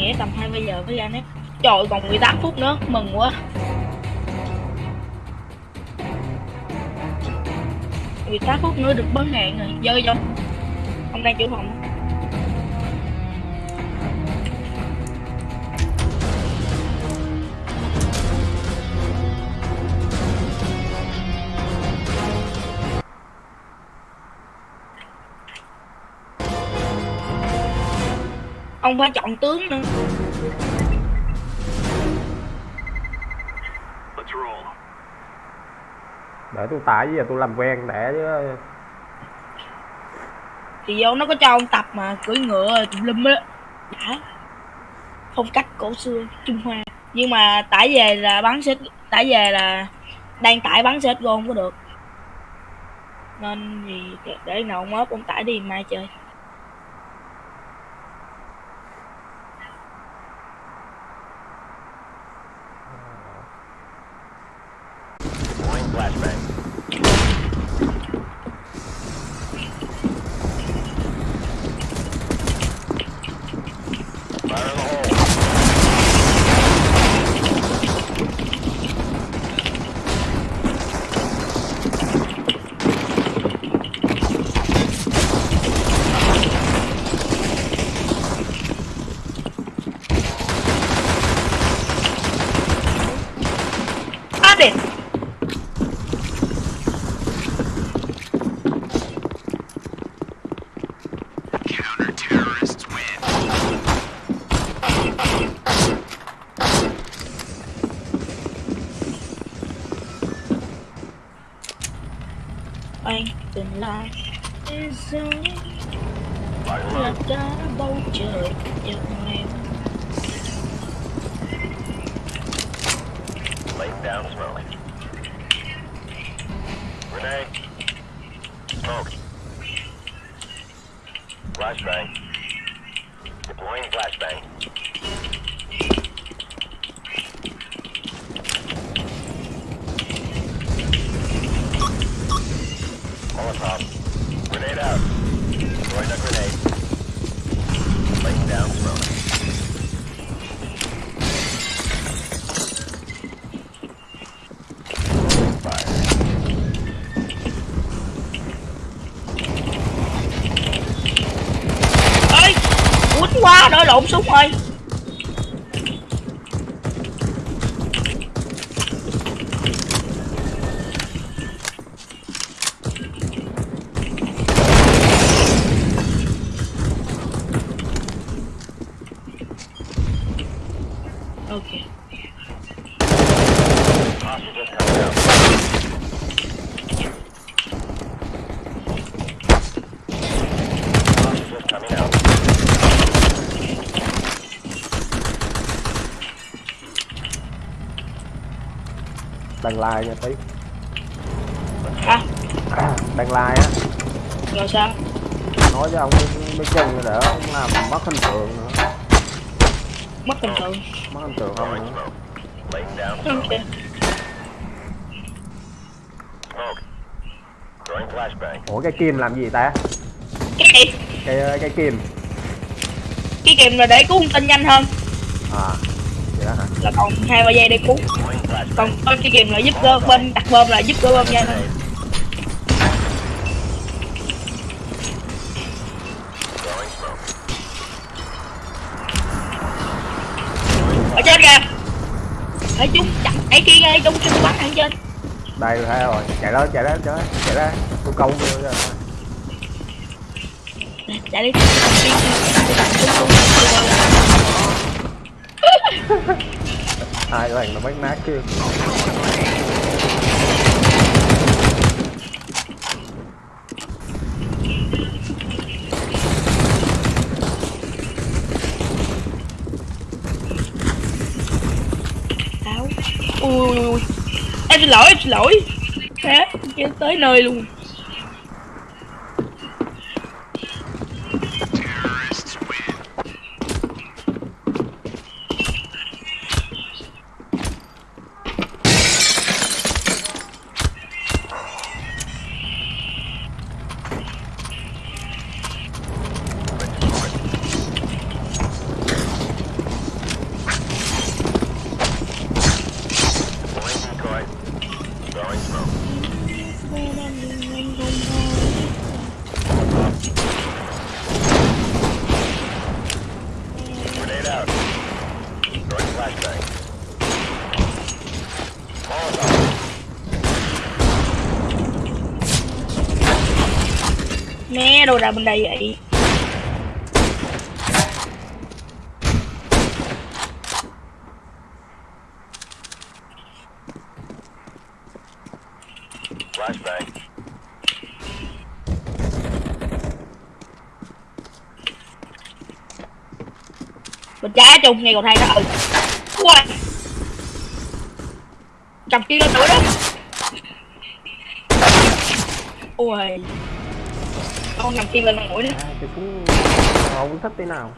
nghĩa tầm 20 giờ mới ra nét trời, còn 18 phút nữa, mừng quá. 18 phút nữa được bớt hạn rồi, dơ vô. Ông đang chủ phòng. Ông phải chọn tướng nữa. Để tôi tải giờ tôi làm quen để chứ. Thì vô nó có cho ông tập mà cưỡi ngựa tùm lum á. Đã phong cách cổ xưa trung hoa. Nhưng mà tải về là bắn xếp tải về là đang tải bắn xếp gôn có được. Nên thì để- để nào ông ốp ông tải đi mai chơi flashbang. Quá đổi lộn súng rồi ok Hostage just coming out. Hostage just coming out. Đăng like nha tí. À. Đăng like á. Rồi sao? Nói với ông mấy, chân để ông làm mất hình tượng nữa. Mất hình tượng. Mất hình tượng không nữa. Smoke. Laying down ok. Smoke. Smoke. Throwing flashbang. ủa cái kim làm gì ta? Cái gì? Cái cái kim. Cái kìm là để cứu thông tin nhanh hơn. À đó hả? Là còn hai ba giây để cứu còn có cái kìm là giúp cơ bên đặt bơm là giúp cơ bơm nhanh Throwing smoke. ở trên kìa. Ở chúng chặt ấy kia ngay chúng chúng bắn ở trên. Đây thấy rồi. Chạy đó chạy đó chạy đó chạy đó. Tôi câu vô rồi. Chạy đi hai lần nó bắt nát kia. Áo. ui ui ui. Em xin lỗi, em xin lỗi. Thế kia tới nơi luôn. Bên đây vậy. Flashbang. bên trái chung ngay cầu thang đó. Ừ. Ui. chọc kia lên nữa đó. Ui con nằm kia lên mũi nữa à, cái súng không thích tí nào.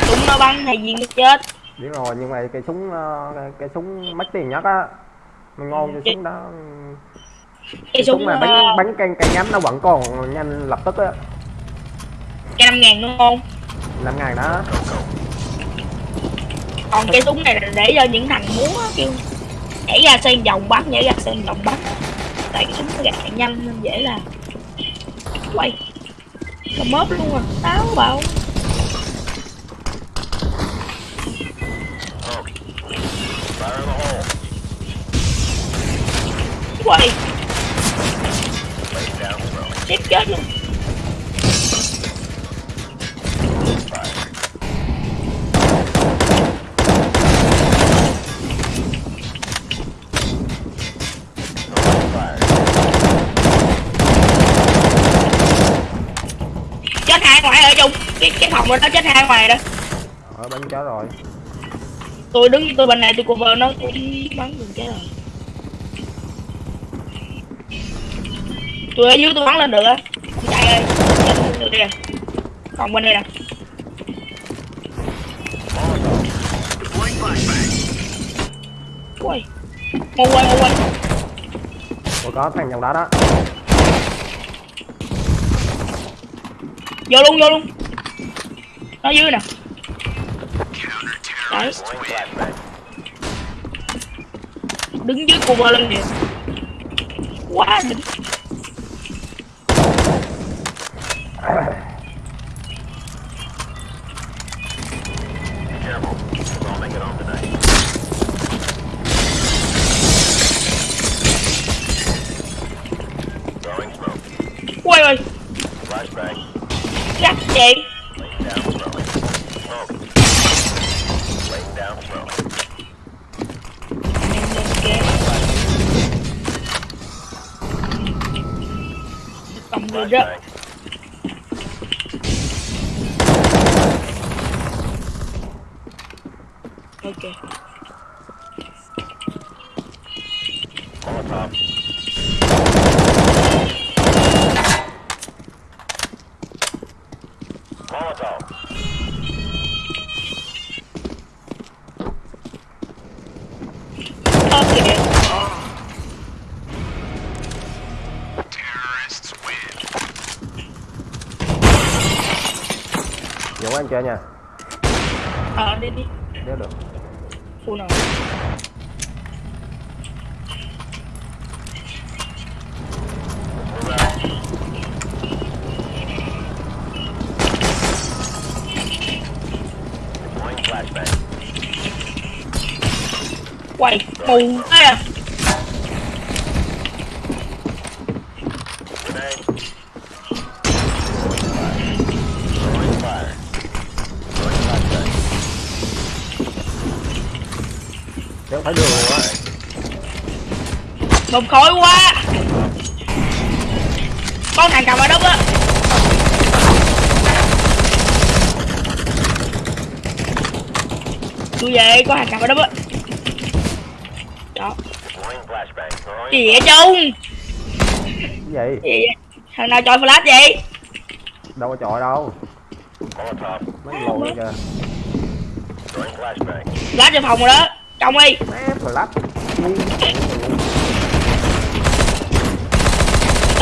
Súng nó bắn hay viên nó chết. Biết rồi nhưng mà cái súng ờ, cái, cái súng mắc tiền nhất á mình ngon cái súng đó. cái súng súng mà ờ, bắn bắn cây cây ngắm nó vẫn còn nhanh lập tức á. Cái năm ngàn đúng không? Năm ngàn đó. Còn cái súng này là để cho những thằng múa á, kêu nhảy ra xem vòng bắn nhảy ra xem vòng bắn. Tại cái súng nó gạt nhanh nên dễ làm quay cầm mớp luôn à táo bảo quay chết chết luôn. Ngoài ở chung cái cái phòng đó nó chết hai ngoài đó. Ở bắn chết rồi. Tôi đứng tôi bên này tôi cover nó tôi bắn được chết rồi. Tôi ở dưới tôi bắn lên được á. Chạy ơi chết được kìa còn bên đây nè. Ui mua quay mua quay. Ủa có thằng trong đó đó vô luôn vô luôn. Nó dưới nè. Đấy. Đứng dưới cover lên kìa. Quá đỉnh. Cầm Chơi nha. Ờ đi đi. Nếu được. Phụ nào. Quay mù bầm khói quá. Có thằng cầm ở đất á. Tôi về có thằng cầm ở đất á. Đó. Gì vậy chung gì? Gì vậy? Thằng nào chọi flash vậy? Đâu có chọi đâu. Mấy lồi kìa. Flash cho phòng rồi đó. Trong đi. Mép rồi lắp Ngu.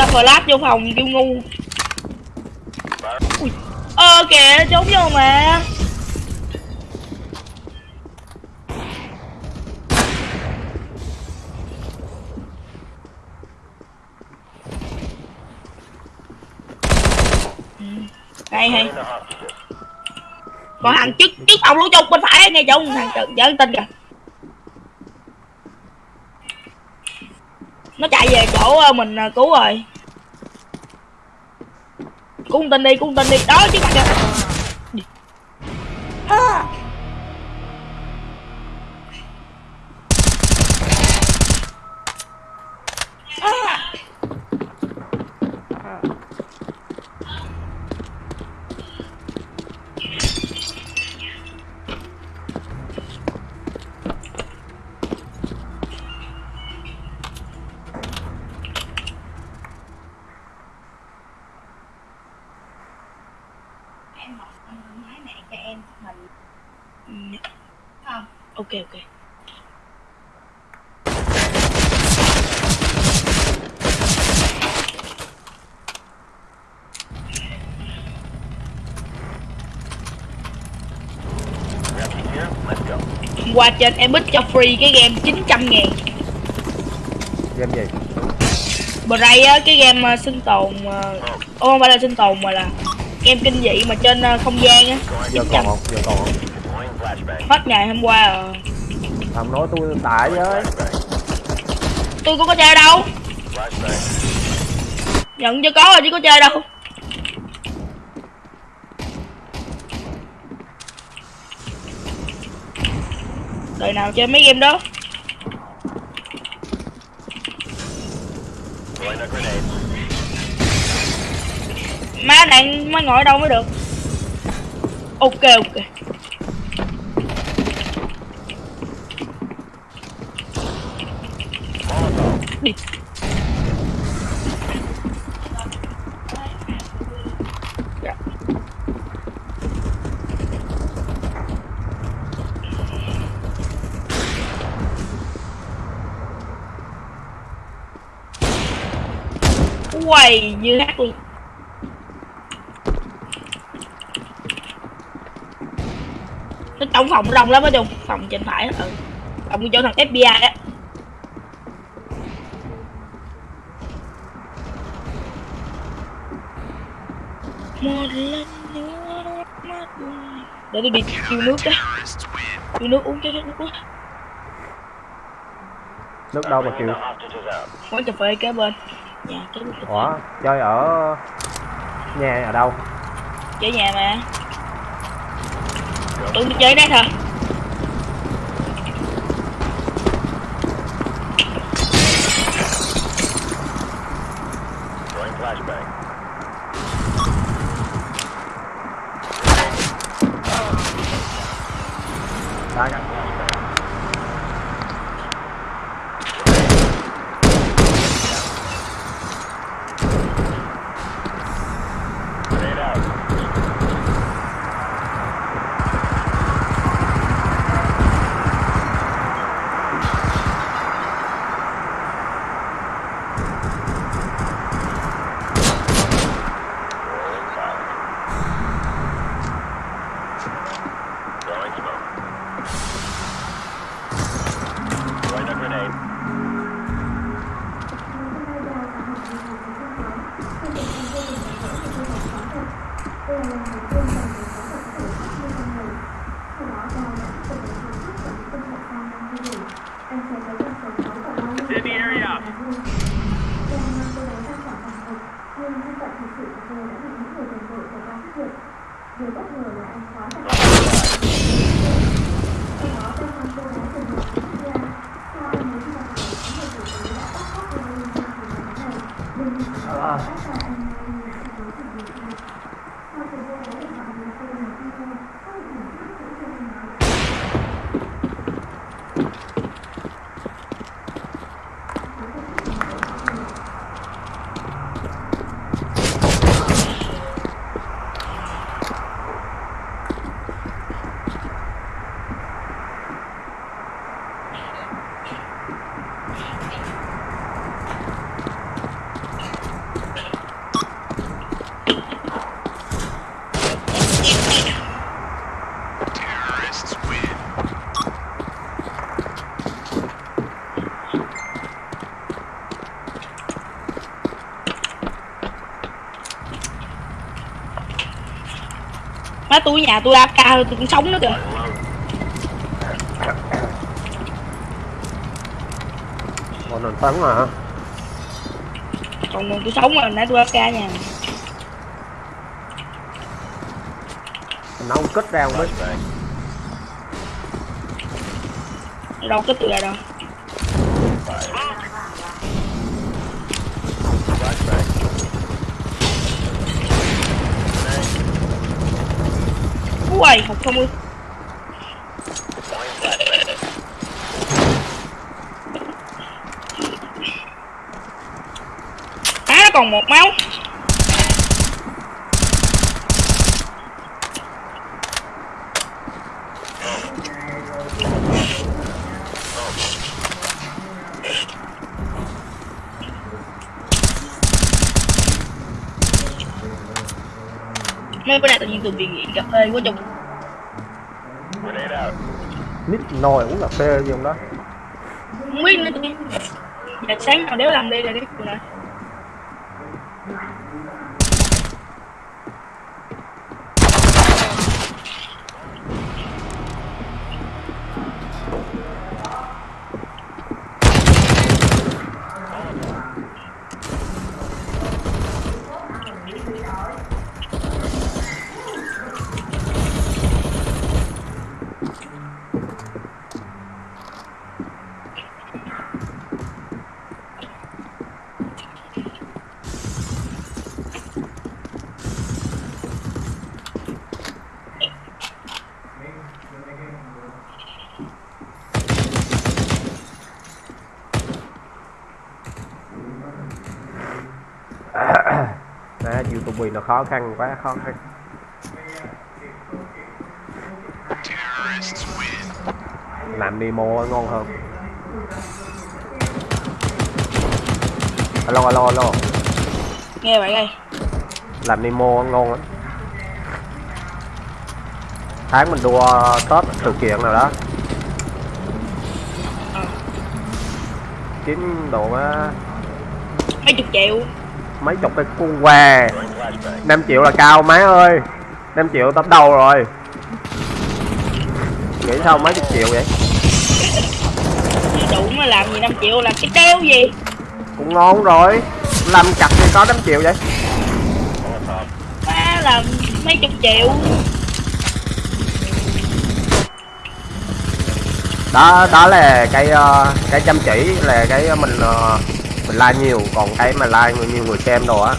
ta flash vô phòng kêu ngu. Ui. Ờ kìa trốn vô mà. Đây hay hay. Còn thằng trước trước phòng luôn chung bên phải nghe chung thằng chợ giỡn tin kìa. Nó chạy về chỗ ờ, mình ờ, cứu rồi tin tình đi cung tình đi. Đó chứ mặt kìa Đi. À. À. em học máy này cho em mình ừ. không ok ok Ready here? Let's go. Hôm qua trên em bích cho free cái game 900 ngàn. Game gì? Bray á cái game ờ, sinh tồn ờ, ô không phải là sinh tồn mà là game kinh dị mà trên ờ, không gian á. Giờ còn không? Giờ còn không? Hết ngày hôm qua rồi. Không nói tôi tải với. Tôi cũng có chơi đâu. Nhận cho có rồi chứ có chơi đâu đời nào chơi mấy game đó? Má này má ngồi ở đâu mới được? Ok ok. Đi. Quay như hát luôn. Nó trong phòng đông lắm á chung phòng trên phải á, ừ. Phòng chỗ thằng FBI á một lần nữa mắt để tôi đi kêu nước cái kêu nước uống cái nước uống. Nước đâu mà out. quán cà phê kế bên bên cà phê ủa chơi ở nhà ở đâu? Chơi nhà mà. Tôi chơi đây thôi tôi nhà tôi AFK tôi cũng sống nữa kìa. Còn nền tấn mà còn còn tôi sống mà nãy tôi AFK nha nấu không ra không biết đâu kích tôi ra đâu. Ui học không ơi Deploying á nó còn một máu. Mấy bữa nay tự nhiên tụi bị nghiện cà phê quá trong nít nồi uống cà phê gì không đó? Không biết nữa tụi giờ dạ sáng nào đéo làm đi rồi đi. tụi nó khó khăn quá khó khăn. Làm demo ngon hơn. Alo alo alo. Nghe vậy đây làm demo ngon lắm. Tháng mình đua tết sự kiện nào đó. Kiếm độ á, mấy chục triệu. Mấy chục cái cuốn què. 5 triệu là cao má ơi. 5 triệu tấp đầu rồi. Nghĩ sao mấy chục triệu vậy? Đủ mà làm gì 5 triệu là cái đeo gì? Cũng ngon rồi. Làm chặt thì có 5 triệu vậy? Má là mấy chục triệu. Đó đó là cái ờ, cái chăm chỉ là cái mình ờ, mình like nhiều. Còn cái mà like nhiều người xem đồ á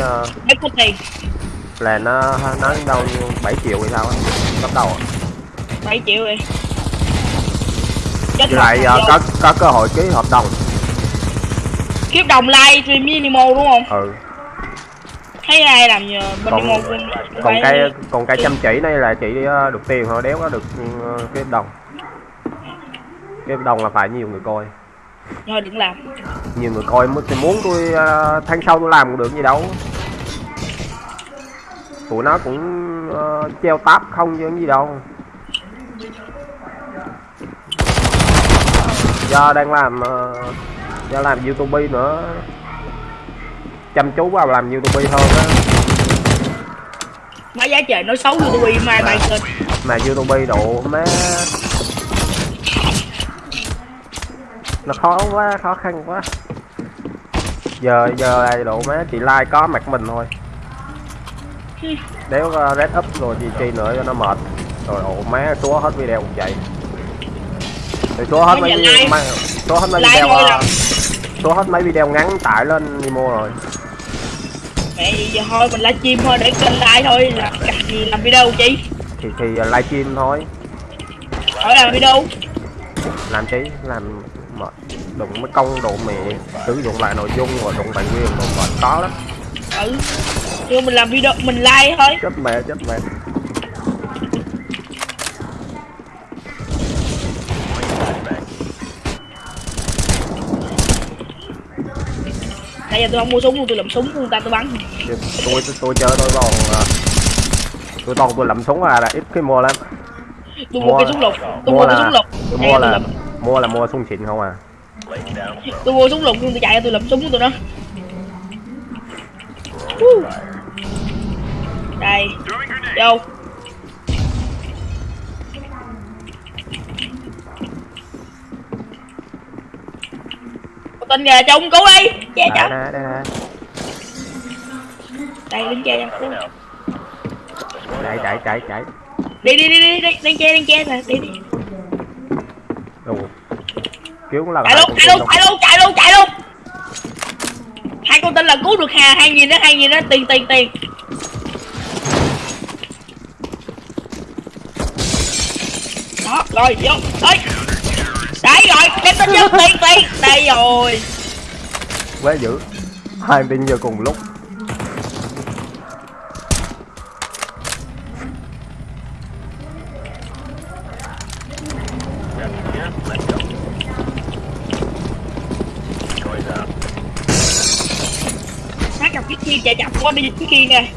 cái ờ, mấy có tiền là nó nó đâu như 7 triệu hay sao á bắt đầu. 7 triệu đi chết với lại rồi. có có cơ hội ký hợp đồng. Kiếp đồng like stream với Nemo đúng không? Ừ. Thấy ai làm nhờ bên Còn- Nemo cũng còn cái còn cái chăm chỉ này là chỉ ờ, được tiền thôi đéo có được cái hợp đồng. Cái hợp đồng là phải nhiều người coi. Thôi đừng làm. Nhiều người coi mới muốn tôi ờ, tháng sau tôi làm cũng được gì đâu tụi nó cũng ờ, treo táp không chứ gì đâu. Do đang làm ờ, do làm youtube nữa. Chăm chú vào làm youtube hơn á. Má giá trời nói xấu youtube mai bài kênh mà youtube độ má. Nó khó quá khó khăn quá. Giờ giờ là độ má chỉ like có mặt mình thôi đéo uh, red up rồi gì chi nữa cho nó mệt. Rồi ồ má xóa hết video cũng vậy. Rồi xóa hết mấy video xóa hết mấy video ờ, là- xóa hết mấy video ngắn tải lên Nemo rồi. Mẹ gì giờ thôi mình livestream thôi để kênh like thôi làm cặp gì làm video chi? Thì thì uh, livestream thôi. Hỏi làm video. Làm chi làm mệt đụng mấy công độ mẹ sử dụng lại nội dung rồi đụng tài nguyên đồ mệt có lắm. Ừ nhưng mình làm video mình like thôi. Chết mẹ chết mẹ. Nãy giờ tôi không mua súng luôn tôi làm súng của người ta tôi bắn. Chứ tôi tôi chơi tôi còn à, tôi toàn tôi lậm súng à là ít khi mua lắm. Tôi mua Mua- cái súng lục tôi mua mua cái súng lục. tôi mua tôi là làm mua là mua súng xịn không à? Tôi mua súng lục nhưng tôi chạy tôi làm súng của Throwing fire. Đây. Vô. Tên kìa cho ông cứu đi. Che nè đây đứng che cho chạy chạy chạy chạy. Đi đi đi đi đi. Đang che đang che nè. Đi đi. Ồ. cứu cũng là chạy luôn chạy luôn chạy luôn chạy luôn chạy luôn. Hai con tin là cứu được hà hai nghìn đó hai nghìn đó tiền tiền tiền rồi vô. Ơi đấy rồi đem tin vô tiền tiền đây rồi. Quá dữ. Hai tin giờ cùng lúc. Sát gặp cái kia chạy chậm qua đi cái kia nè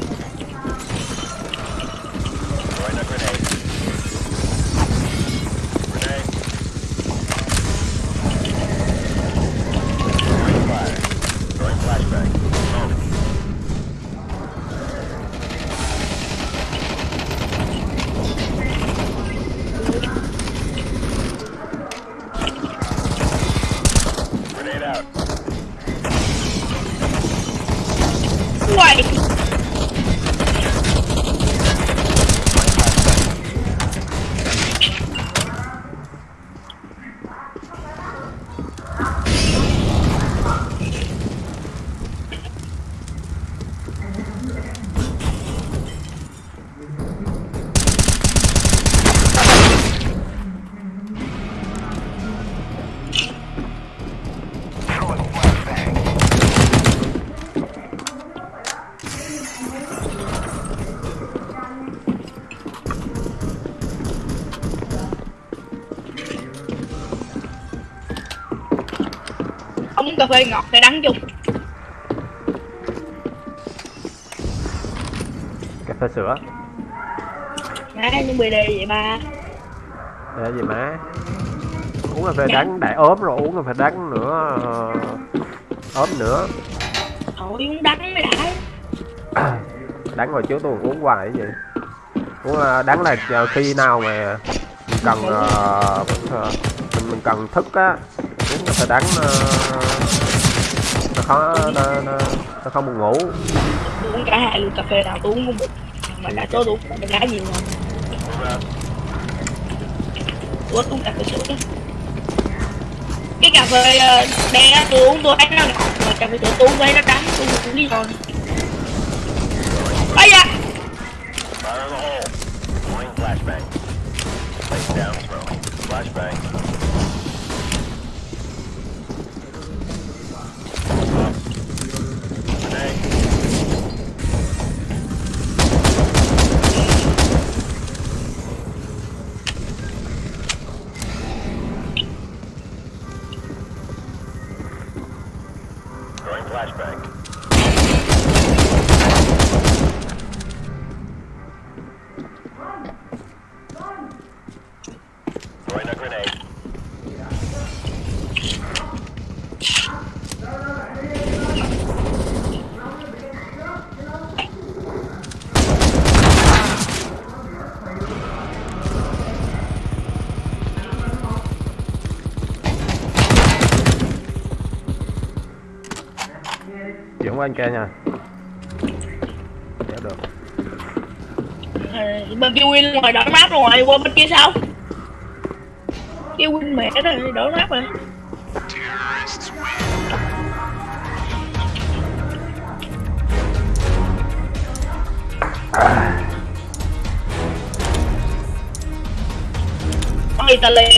phê ngọt hay đắng chung. Cà phê sữa. Má những bề đề vậy ba? Để gì má? Uống cà phê đắng đại ốm rồi uống cà phê đắng nữa ờ, ốm nữa. Thôi uống đắng mới đã. Đắng hồi trước tôi uống hoài gì. Uống ờ, đắng là khi nào mà mình cần ờ, ờ, mình, mình cần thức á uống cà phê đắng khó nó, nó, nó không buồn ngủ tôi uống cả hai luôn cà phê nào tôi uống cũng được mà đã uống cà phê gì mà Move out. tôi uống cà phê sữa đó cái cà phê ờ, đen á tôi uống tôi thấy nó ngọt mà cà phê sữa tôi uống thấy nó đắng tôi không biết thôi ây da Fire in the hole. Throwing flashbang. Face down throwing. Flashbang. Anh kia nha. Dạ được. À, bên kia win ngoài đỡ map rồi qua bên kia sao? Kia win mẹ rồi đỡ map rồi. Con Italy.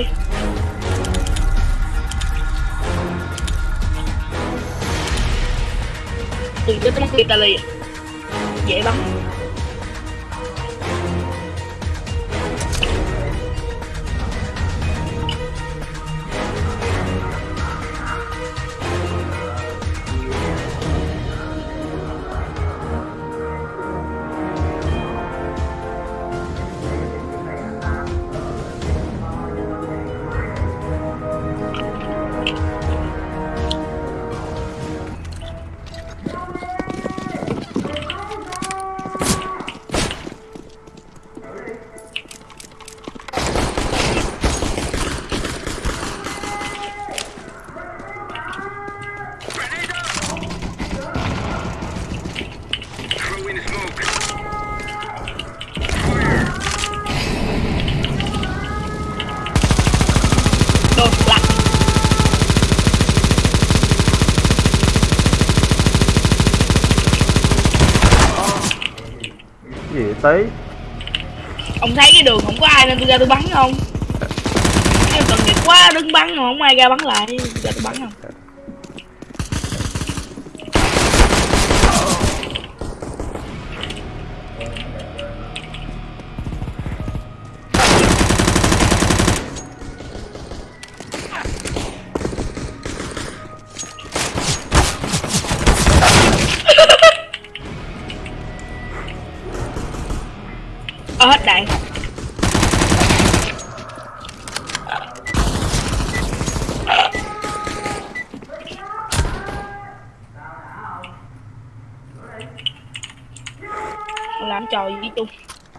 Tí. Ông thấy cái đường không có ai nên tôi ra tôi bắn không? Em tội nghiệp quá, đứng bắn mà không ai ra bắn lại, ra tôi bắn không?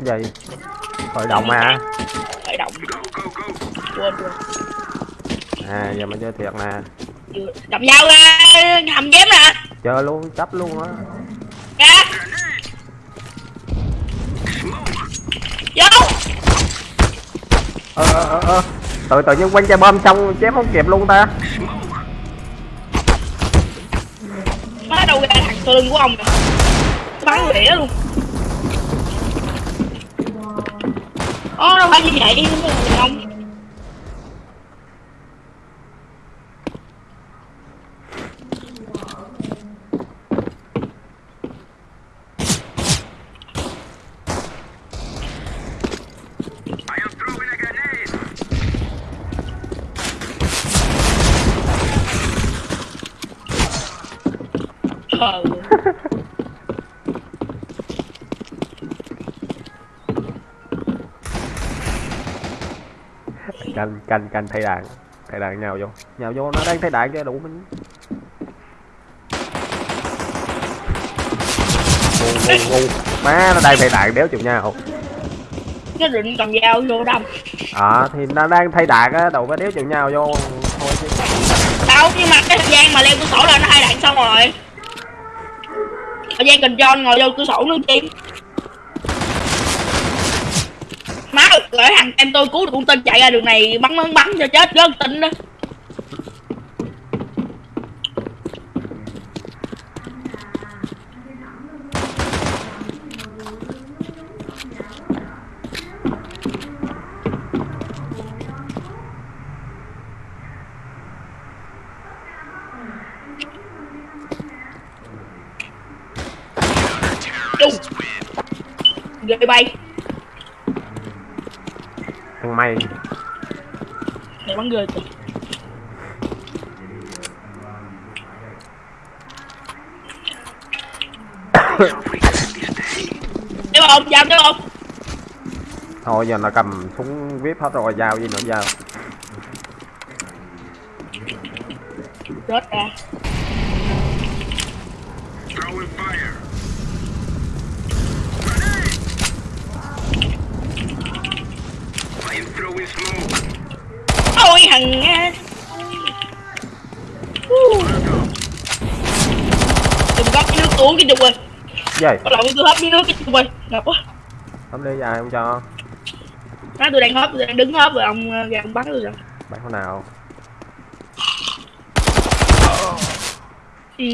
Gì? Khởi động à? Khởi động quên quên. À giờ mình chơi thiệt nè. Cầm dao ra hầm chém nè. Chơi luôn chấp luôn á. Ra. Vô. Ơ ơ ơ ơ tự tự nhiên quanh chai bom xong chém không kịp luôn ta. Nó đâu ra thằng sau lưng của ông nè. Bắn lẻ luôn Ô, đâu phải như vậy. Không Ờ canh canh thay đạn thay đạn nhào vô. Nhào vô nó đang thay đạn cho đủ mình. Ngu ngu ngu. Má nó đang thay đạn đéo chịu nhau. Nó định cầm dao vô đâm. À thì nó đang thay đạn á đâu có đéo chịu nhau vô. Thôi chứ. Đâu nhưng mà cái thời gian mà leo cửa sổ là nó hai đạn xong rồi. Thời gian cần John ngồi vô cửa sổ nữa chi lại thằng em tôi cứu được con tên chạy ra đường này, bắn bắn bắn cho chết gớt tin đó Chung. ghê bay thằng mày mày bắn ghê kìa Tiếp không? Giao tiếp không? thôi giờ nó cầm súng vip hết rồi dao gì nữa dao Rớt ra Ôi thằng. Đừng có cái nước uống cái chung ơi. Gì? Có lộn tôi hấp miếng nước cái chung ơi. Ngập quá. Không đi dài không cho? Má tôi đang hấp, tôi đang đứng hấp rồi ông ờ, ra ông bắn tôi rồi. Bán con nào? Ừ.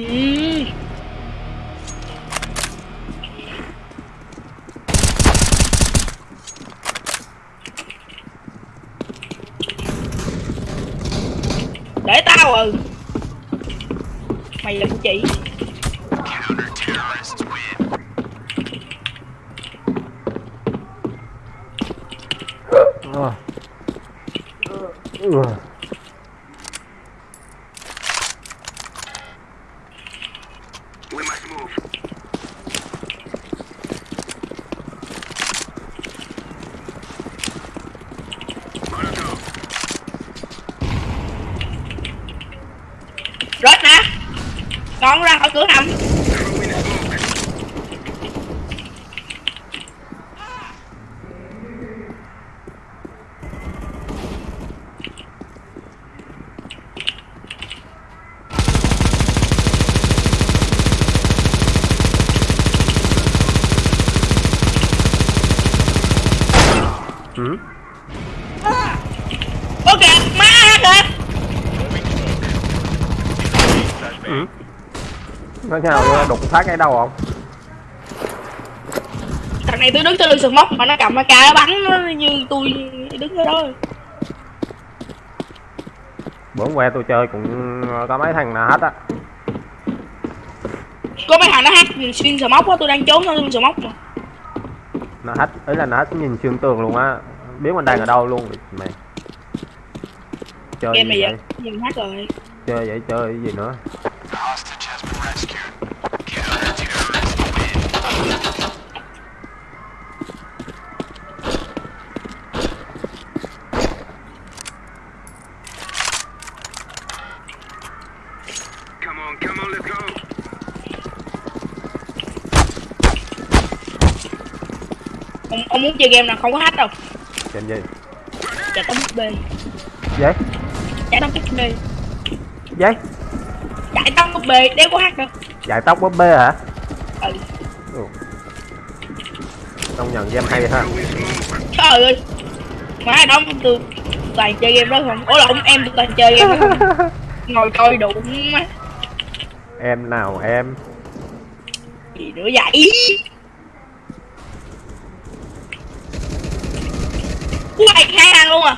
Để tao ừ Mày là của chị. Ugh. Con ra khỏi cửa hầm Throwing smoke. Ừ. Ôi kìa má kìa Ừ nó nhào vô đụng phát cái đầu không? Thằng này tôi đứng trên lưng sườn móc mà nó cầm AK nó bắn nó như tôi đứng ở đó. Bữa qua tôi chơi cũng có mấy thằng nào hết á. Có mấy thằng nó hack xuyên sườn móc á tôi đang trốn sau lưng sườn móc mà. Nó hết ý là nó hết nhìn xuyên tường luôn á. Biết mình đang ở đâu luôn mày. Chơi game gì vậy? vậy nhìn hack rồi. Chơi vậy chơi gì nữa Hostage has been rescued. Counter-terrorists win. Come on, come on, let's go. ông, ông muốn chơi game nào không có hack đâu. Game gì? Chạy tấm búp bê vậy chạy tấm bê vậy chạy tấm búp bê đéo có hack đâu. Dài tóc búp bê hả? Ừ. Ừ. công nhận game hay ha. Trời ơi. Má đó tôi toàn chơi game đó không? Ủa lộn em tôi toàn chơi game đó không? Ngồi coi đủ má em nào em? Gì nữa vậy Ui, hai thằng luôn à?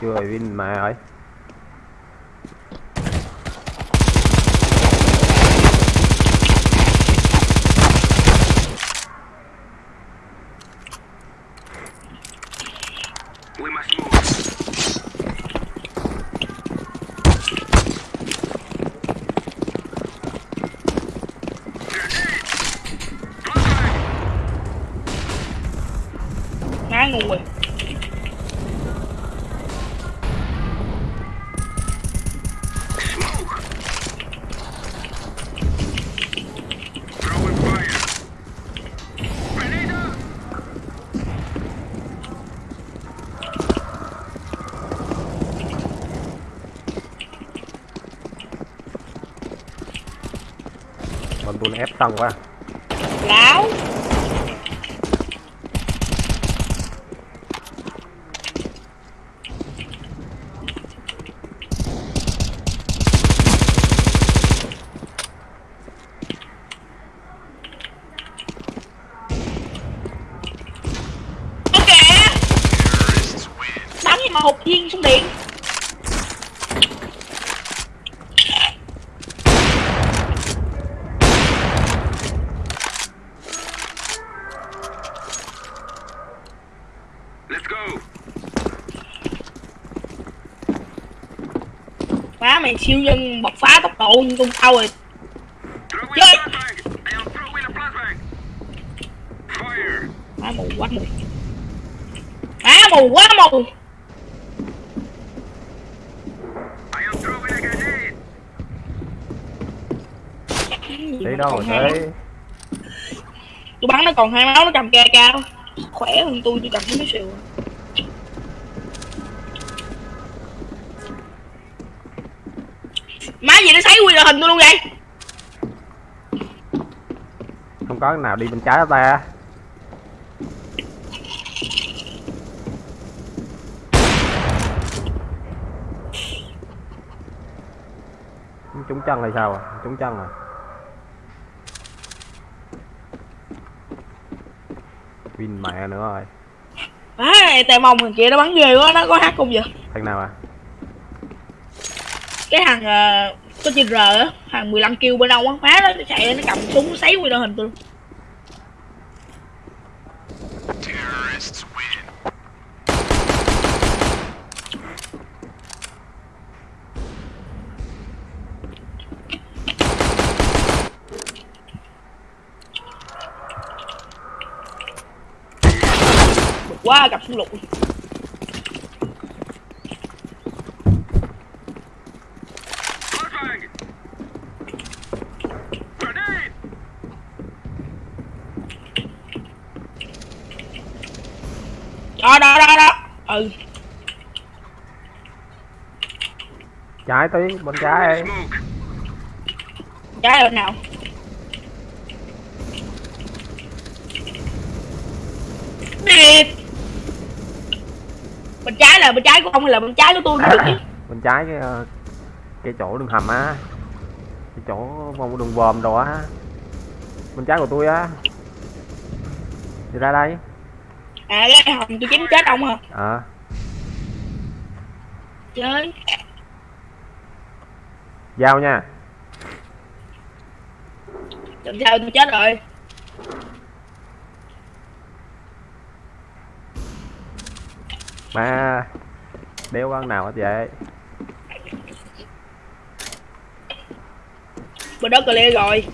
Chưa win mà ơi ép tầng quá láo ok Terrorists win. bắn mà hụt viên xuống điện Let's go. má mày siêu nhân bộc phá tốc độ như con tao rồi Throw in Yay. a flashbang. I am throwing a flashbang. Fire. má mù quá mù má mù quá mù đi đâu hai thế tôi bắn nó còn hai máu nó cầm ca cao khỏe hơn tôi tôi cầm cái xìu má gì nó sấy quy hình tôi luôn vậy không có nào đi bên trái của ta? Trúng chân hay sao à? Trúng chân à? Win mẹ nữa rồi. Này tè mông thằng kia nó bắn ghê quá nó có hát không vậy? Thằng nào à? Cái thằng uh, có chữ R á thằng 15 kêu bên ông á má nó chạy nó cầm súng sấy quy hình tôi luôn Terrorists win. bực quá gặp súng lục Flashbang. Grenade. đó đó đó đó ừ. Trái tí bên trái trái ở nào? Điệt. bên trái là bên trái của ông hay là bên trái của tôi được bên trái cái ờ, cái chỗ đường hầm á. Cái chỗ vòng đường vòm đồ á. Bên trái của tôi á. Đi ra đây à cái hồng tôi chính chết ông hả? Ờ. Chơi. Giao nha. Làm sao tôi chết rồi. Mà đeo con nào hết vậy? Bên đó clear rồi.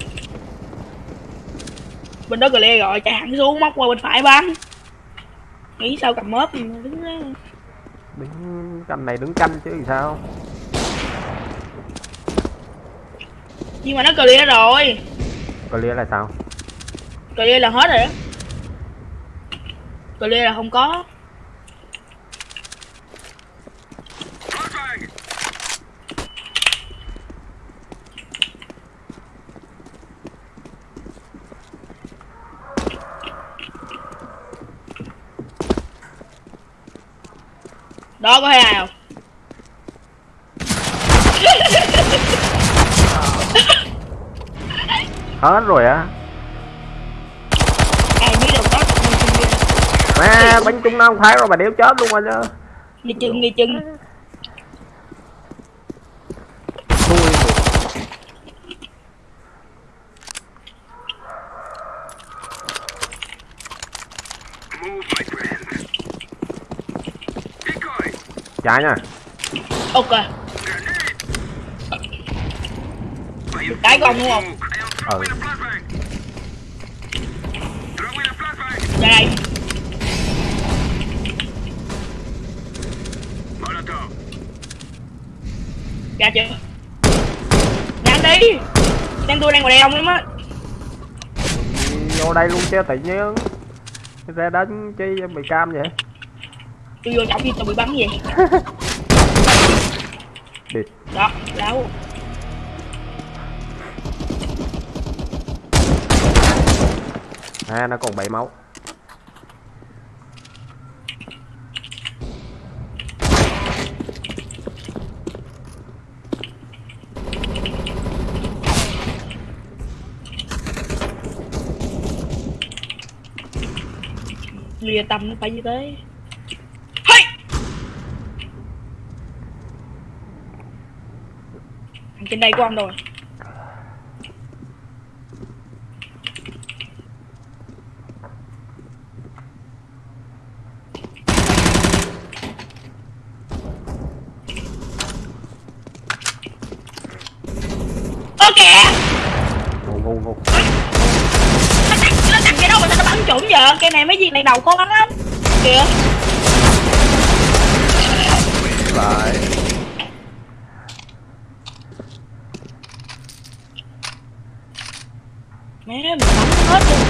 Bên đó clear rồi chạy hẳn xuống móc qua bên phải bắn nghĩ sao cầm mớp đứng đó đứng canh này đứng canh chứ làm sao? Nhưng mà nó clear rồi. Clear là sao? Clear là hết rồi đó. Clear là không có đó có thấy ai không? Hết rồi á. Ai biết đâu có má bánh trung năm phải rồi mà đéo chết luôn rồi chứ. Đi chừng đi chừng chạy nha. Ok. You cái con đúng không? Ừ. ra đây. Ra chưa? Nhanh đi. Đang tôi đang ngoài đèo lắm á. Vô đây luôn chứ tự nhiên. Ra đánh chi bị cam vậy tôi vô trọng đi tôi bị bắn gì? Đó đâu à nó còn bảy máu. Lìa tầm nó phải như thế Hey! Thằng trên đây của ông rồi. Ok. kìa ngu ngu ngu Nó tặng, nó tặng cái đâu mà nó bắn trúng vậy Cái này mấy gì này đầu khó bắn lắm. Kìa lại Mẹ mình bắn hết luôn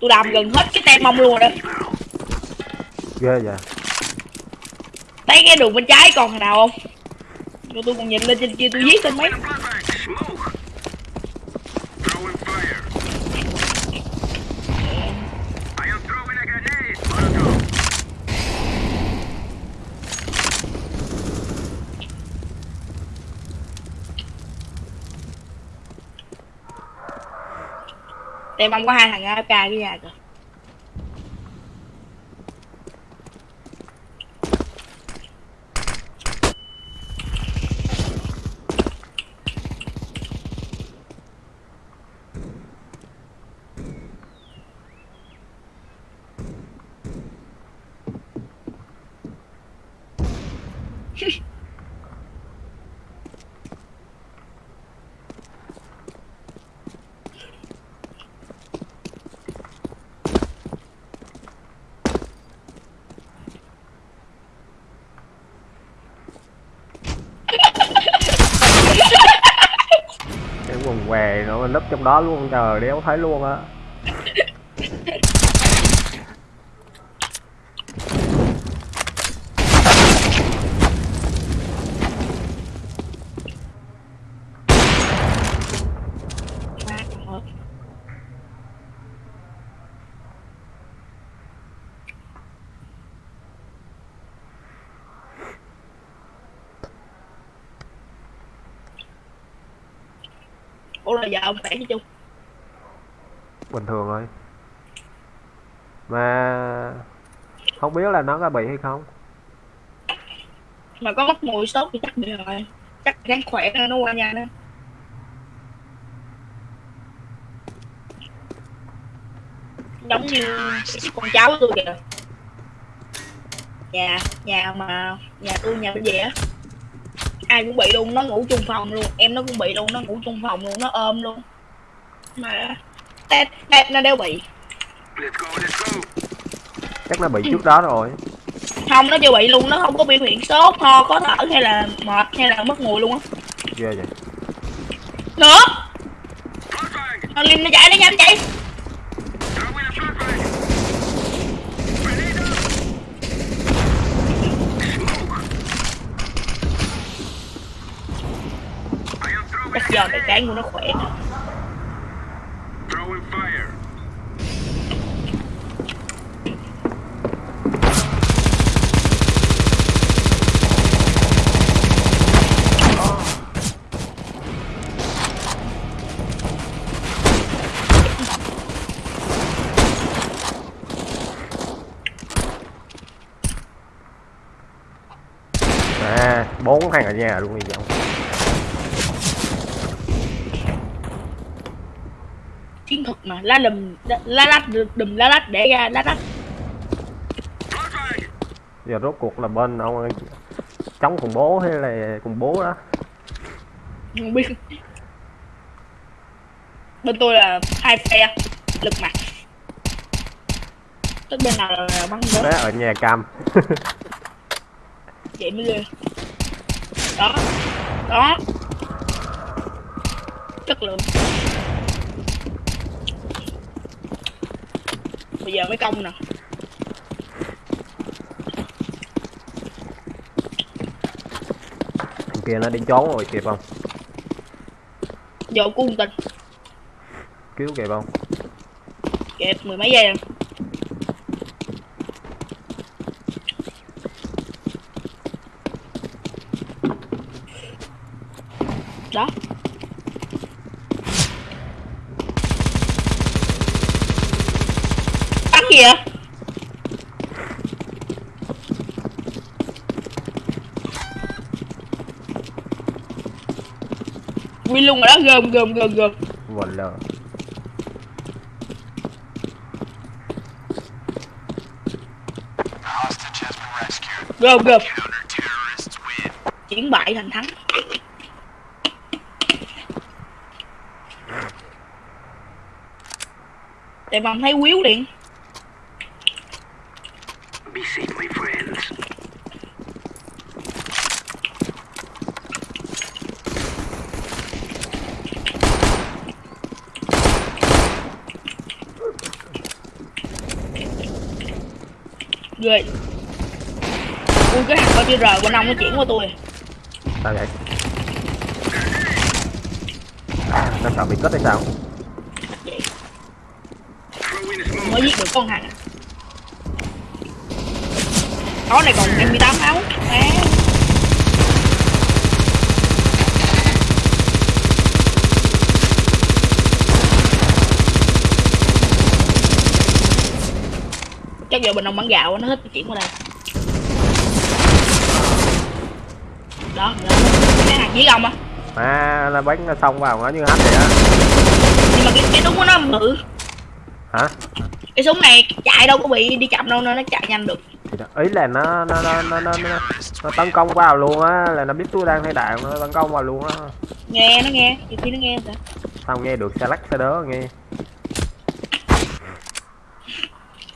Tôi làm gần hết cái tem mông luôn rồi đó. Ghê vậy. Thấy cái đường bên trái còn thằng nào không? Rồi tôi còn nhìn lên trên kia tôi giết tên mấy Flashbang! Smoke! Throwing fire! I am throwing a grenade! Molotov! Tem mông có hai thằng AFK cái nhà kìa cái quần què nó núp trong đó luôn trời đéo thấy luôn á Má còn hết. ủa là giờ ông khỏe chứ chung bình thường thôi mà không biết là nó có bị hay không? Mà có mất mùi sốt thì chắc bị rồi. Chắc ráng khỏe nên nó qua nhà nữa giống như con cháu tôi kìa. Nhà nhà mà nhà tôi nhà bên về á ai cũng bị luôn nó ngủ chung phòng luôn. Em nó cũng bị luôn nó ngủ chung phòng luôn nó ôm luôn. Mà tết tết nó đều bị. Let's go, let's go. Chắc nó bị trước đó rồi. Không nó chưa bị luôn nó không có biểu hiện sốt ho khó thở hay là mệt hay là mất mùi luôn á. Ghê vậy. Nữa. Nó lên nó chạy nó nhanh throwing bây giờ cái cái của nó khỏe Throwing fire. à bốn thằng ở nhà luôn đi dòng chiến thuật mà lá đùm lá lách đùm lá lách để ra lá lách. Giờ rốt cuộc là bên ông chống khủng bố hay là khủng bố đó? Không biết. Bên tôi là hai phe lực mặt tức bên nào là bắn nữa ở nhà cam. Vậy mới ghê đó. Đó. Chất lượng. Bây giờ mới công nè. Kia nó đi trốn rồi kịp không? Giờ cung tình cứu kịp không? Kẹp mười mấy giây rồi đó bắn gì vậy Win luôn rồi đó gồm gồm gồm gồm lờ gồm gồm chuyển bại thành thắng. Để mà thấy quýu liền cái hàng bao chữ r của ông nó chuyển qua tôi. Sao vậy? À, nó sợ bị cất hay sao? Mới giết được con hàng có này còn 28 máu à. chắc giờ bình ông bán gạo nó thích chuyển qua đây đó đó. Cái hàng dưới ông á à là bánh nó xông vào nó như hết vậy á. Nhưng mà cái, cái súng của nó bự hả? Cái súng này chạy đâu có bị đi chậm đâu nên nó chạy nhanh được. Thì đó, ý là nó nó nó nó nó, nó, nó tấn công vào luôn á là nó biết tôi đang thay đạn nó tấn công vào luôn á. Nghe nó nghe nhiều khi nó nghe sao? Sao nghe được xe lắc xe đớ nghe.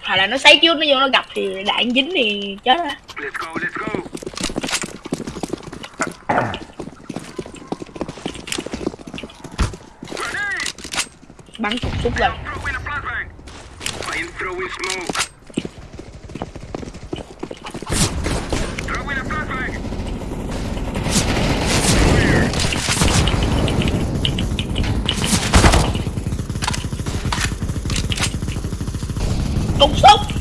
Hoặc là nó sấy trước nó vô nó gặp thì đạn dính thì chết á Let's go, let's go. Grenade. Bắn cục súng lên Throwing a flashbang. I am throwing smoke. Throwing a flashbang. Fire. cục súng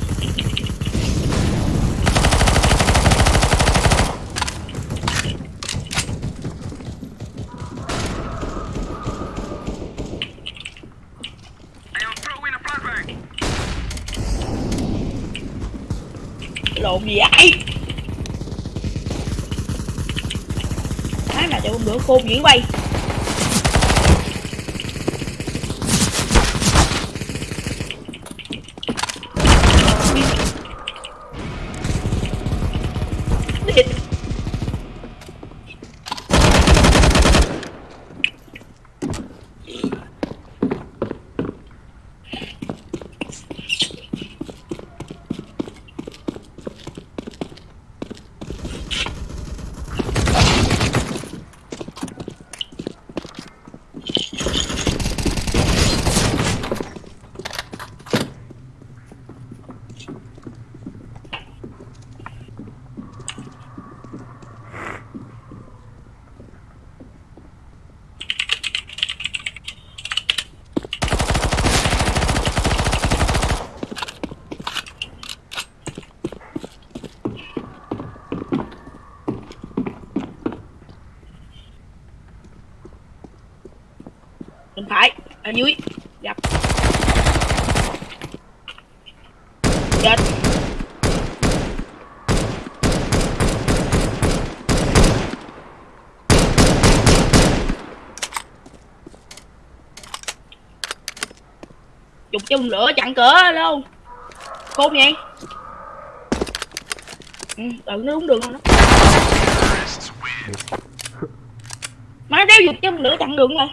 lộn gì vậy Má khô cho quay Điệt phải ở dưới gặp chết chung lửa chặn cửa luôn khôn vậy? Ừ, tự nó đúng đường không đó. Má đeo dục chung lửa chặn đường rồi.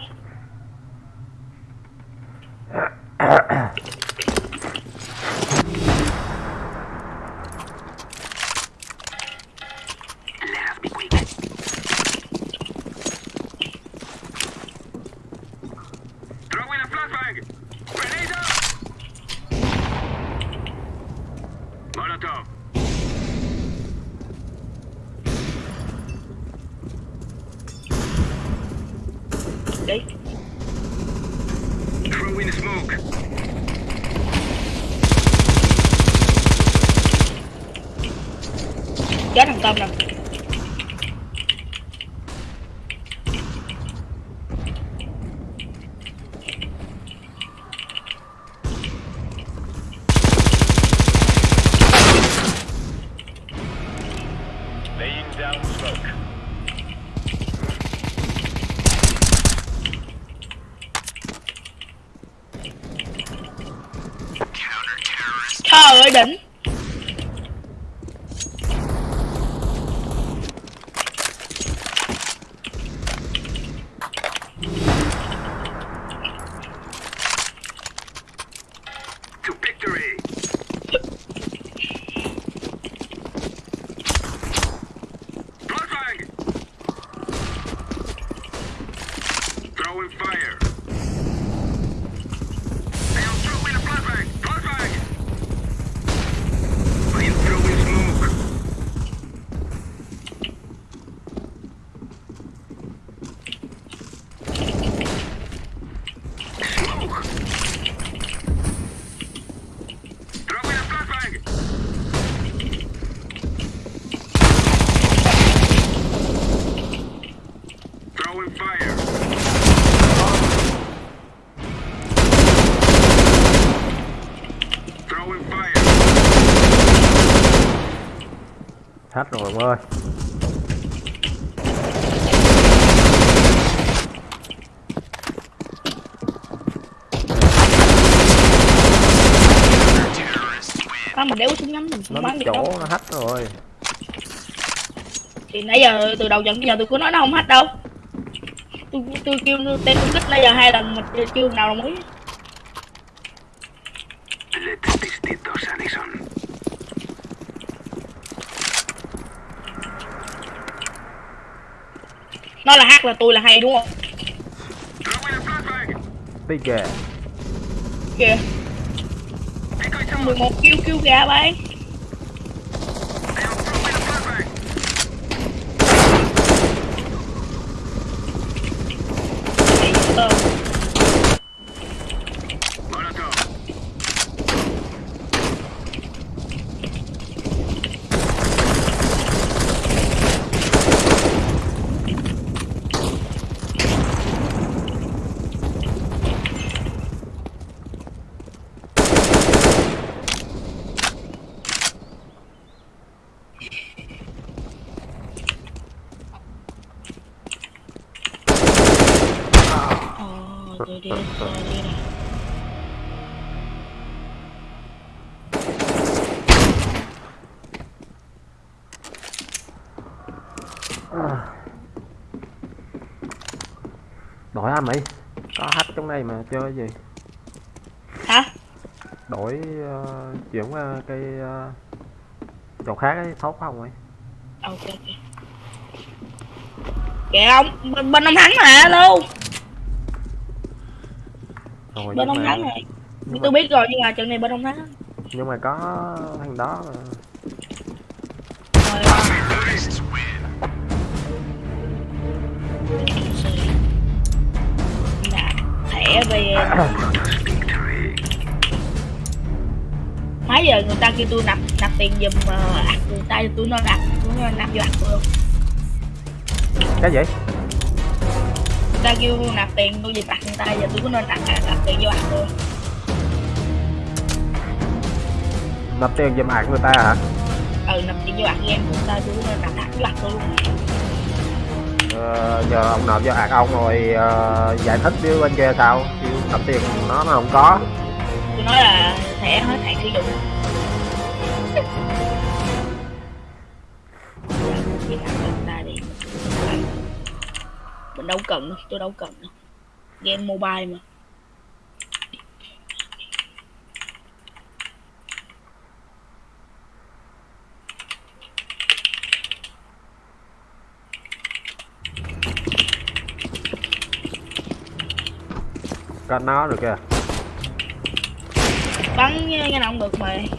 Ông ơi Má mình đéo súng ngắm mình nó không bắn được chỗ nó hết rồi. Thì nãy giờ từ đầu trận tới giờ tôi có nói nó không hết đâu. Tôi tôi kêu tên tôi kích nãy giờ hai lần mà chưa nào đồng ý nó là hát là tôi là hay đúng không flashbang. tí kìa kìa Decoy tower. 11 kêu kêu gà bay I am throwing a flashbang. ờ Molotov. Rồi tôi đi, tôi đi nè. đổi anh mỹ có hack trong này mà chơi gì Hả? đổi ờ, chuyển qua cái ờ, chỗ khác ấy tốt không ấy Ok. Kìa ông, bên, bên ông thắng mà, luôn. rồi Bên ông mà, thắng này. Tôi mà, biết rồi nhưng mà trận này bên ông thắng. nhưng mà có thằng đó mà. Về. Mấy giờ người ta kêu tôi nạp nạp tiền giùm uh, người ta tôi nó nạp tôi nạp vô tôi. Luôn cái gì? Người ta kêu nạp tiền tôi giùm ạc người ta giờ tôi có nên nạp nạp tiền vô ạc tôi. Nộp tiền giùm ạc người ta hả? Ừ nạp tiền vô ạc game người ta tôi có nên nạp ạc vô ạc tôi luôn ờ, giờ ông nộp cho ạc ông rồi uh, giải thích với bên kia sao? Kêu nộp tiền nó nó không có. Tôi nói là thẻ hết hạn sử dụng. Mình đâu cần đâu tôi đâu cần đâu game mobile mà. Có nó được kìa. Bắn cái động được mày.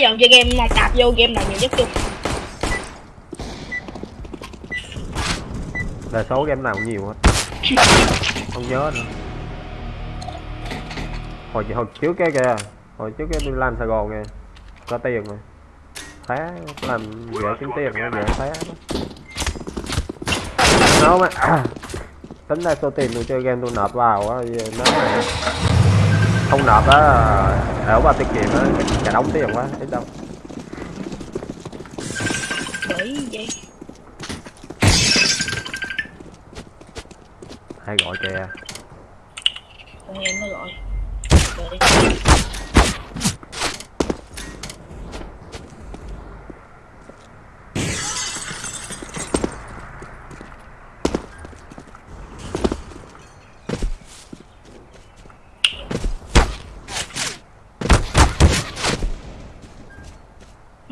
Giờ chơi game mong đạp vô game nào nhiều nhất chung là số game nào cũng nhiều hết. Không nhớ nữa. Hồi hồi trước cái kìa. Hồi trước cái đi làm sài gòn kìa. Có tiền mà. Phá, làm dễ kiếm tiền mà, dễ phá nó mà tính ra số tiền tôi chơi game tôi nộp vào á nó mà không nộp á ở vào tiết kiệm á cả đóng tiền quá ít đâu? Bởi vậy. Hay gọi kìa? Con em nó gọi. Rồi.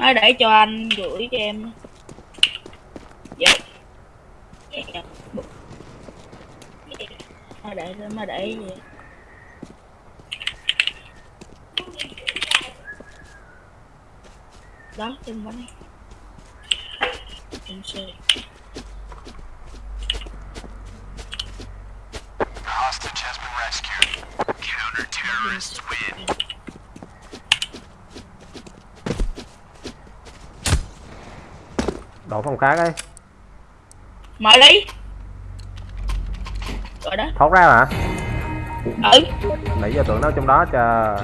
Nói để cho anh gửi cho em Dạ Dạ. Để mà để vậy đó, trên bánh em xe hostage has been rescued. Counter-terrorists win. Đổ phòng khác ấy. Mở đi. Rồi đó. Thoát ra hả? Ừ. Nãy giờ tưởng nó trong đó chờ.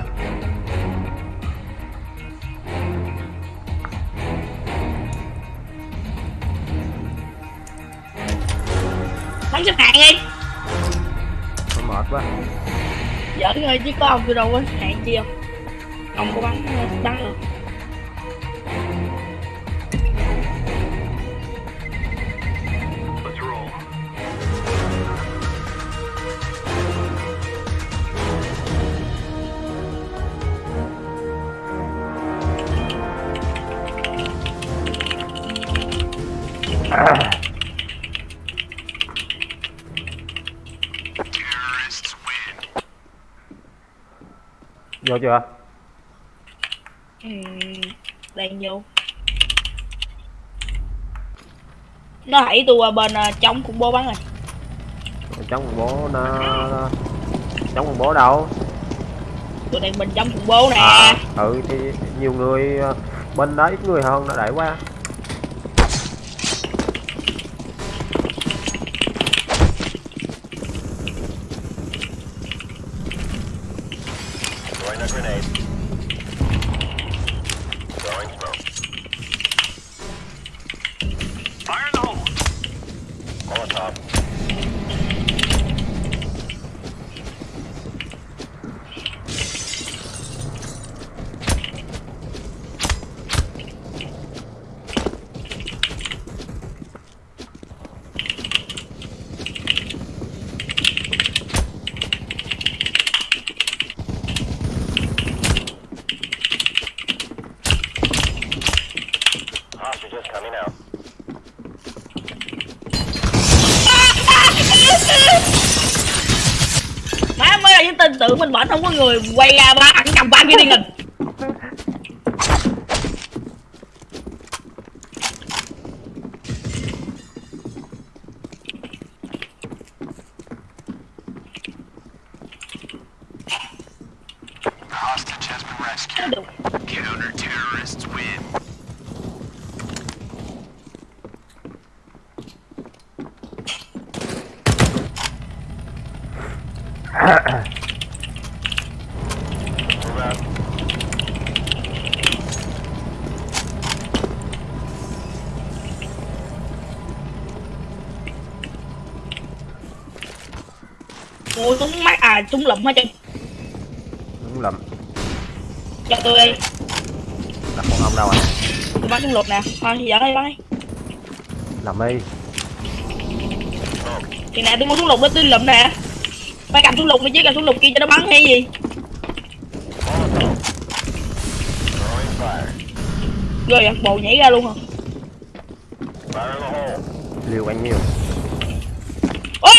Bắn xếp hạng đi. Nó mệt quá. Giỡn thôi chứ có ông tôi đâu có hạng chi không? Ông có bắn bắn được vô chưa? Ừm, đang vô. Nó hãy tôi qua bên ờ, trong khủng bố bắn rồi. Chống khủng bố nó chống khủng bố đâu? Tôi đang bên trong khủng bố nè. À ừ thì nhiều người ờ, bên đó ít người hơn nó đẩy qua Throwing a grenade. Throwing smoke. Fire in the hole. Molotov. Hostages coming out. má mới là những tin tưởng mình vẫn không có người quay ra ba thằng cầm ba kia đi nghìn Hostage has been rescued. được Counter terrorists win. Ôi súng mắt à súng lụm hết trơn đúng lầm cho tôi đi đặt con ông đâu à? Tôi bắn súng lụm nè. Thôi thì dẫn đi bắn đi làm đi. Thì nè tôi mua súng lục đó tôi lụm nè phải cầm súng lục mới chứ cầm súng lục kia cho nó bắn hay gì? Rồi bồ nhảy ra luôn hả? Liều bao nhiêu ôi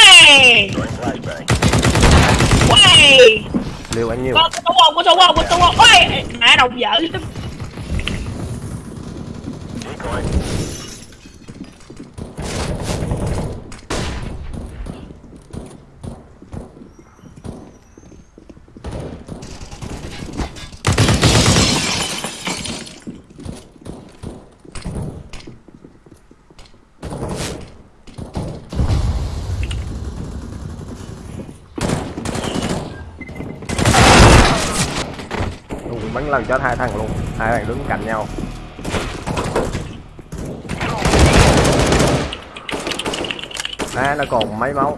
ôi liều bao nhiêu có súng không có súng không có súng không? Ôi mẹ đồng dở lần chết hai thằng luôn. Hai thằng đứng cạnh nhau. À, nó còn mấy máu.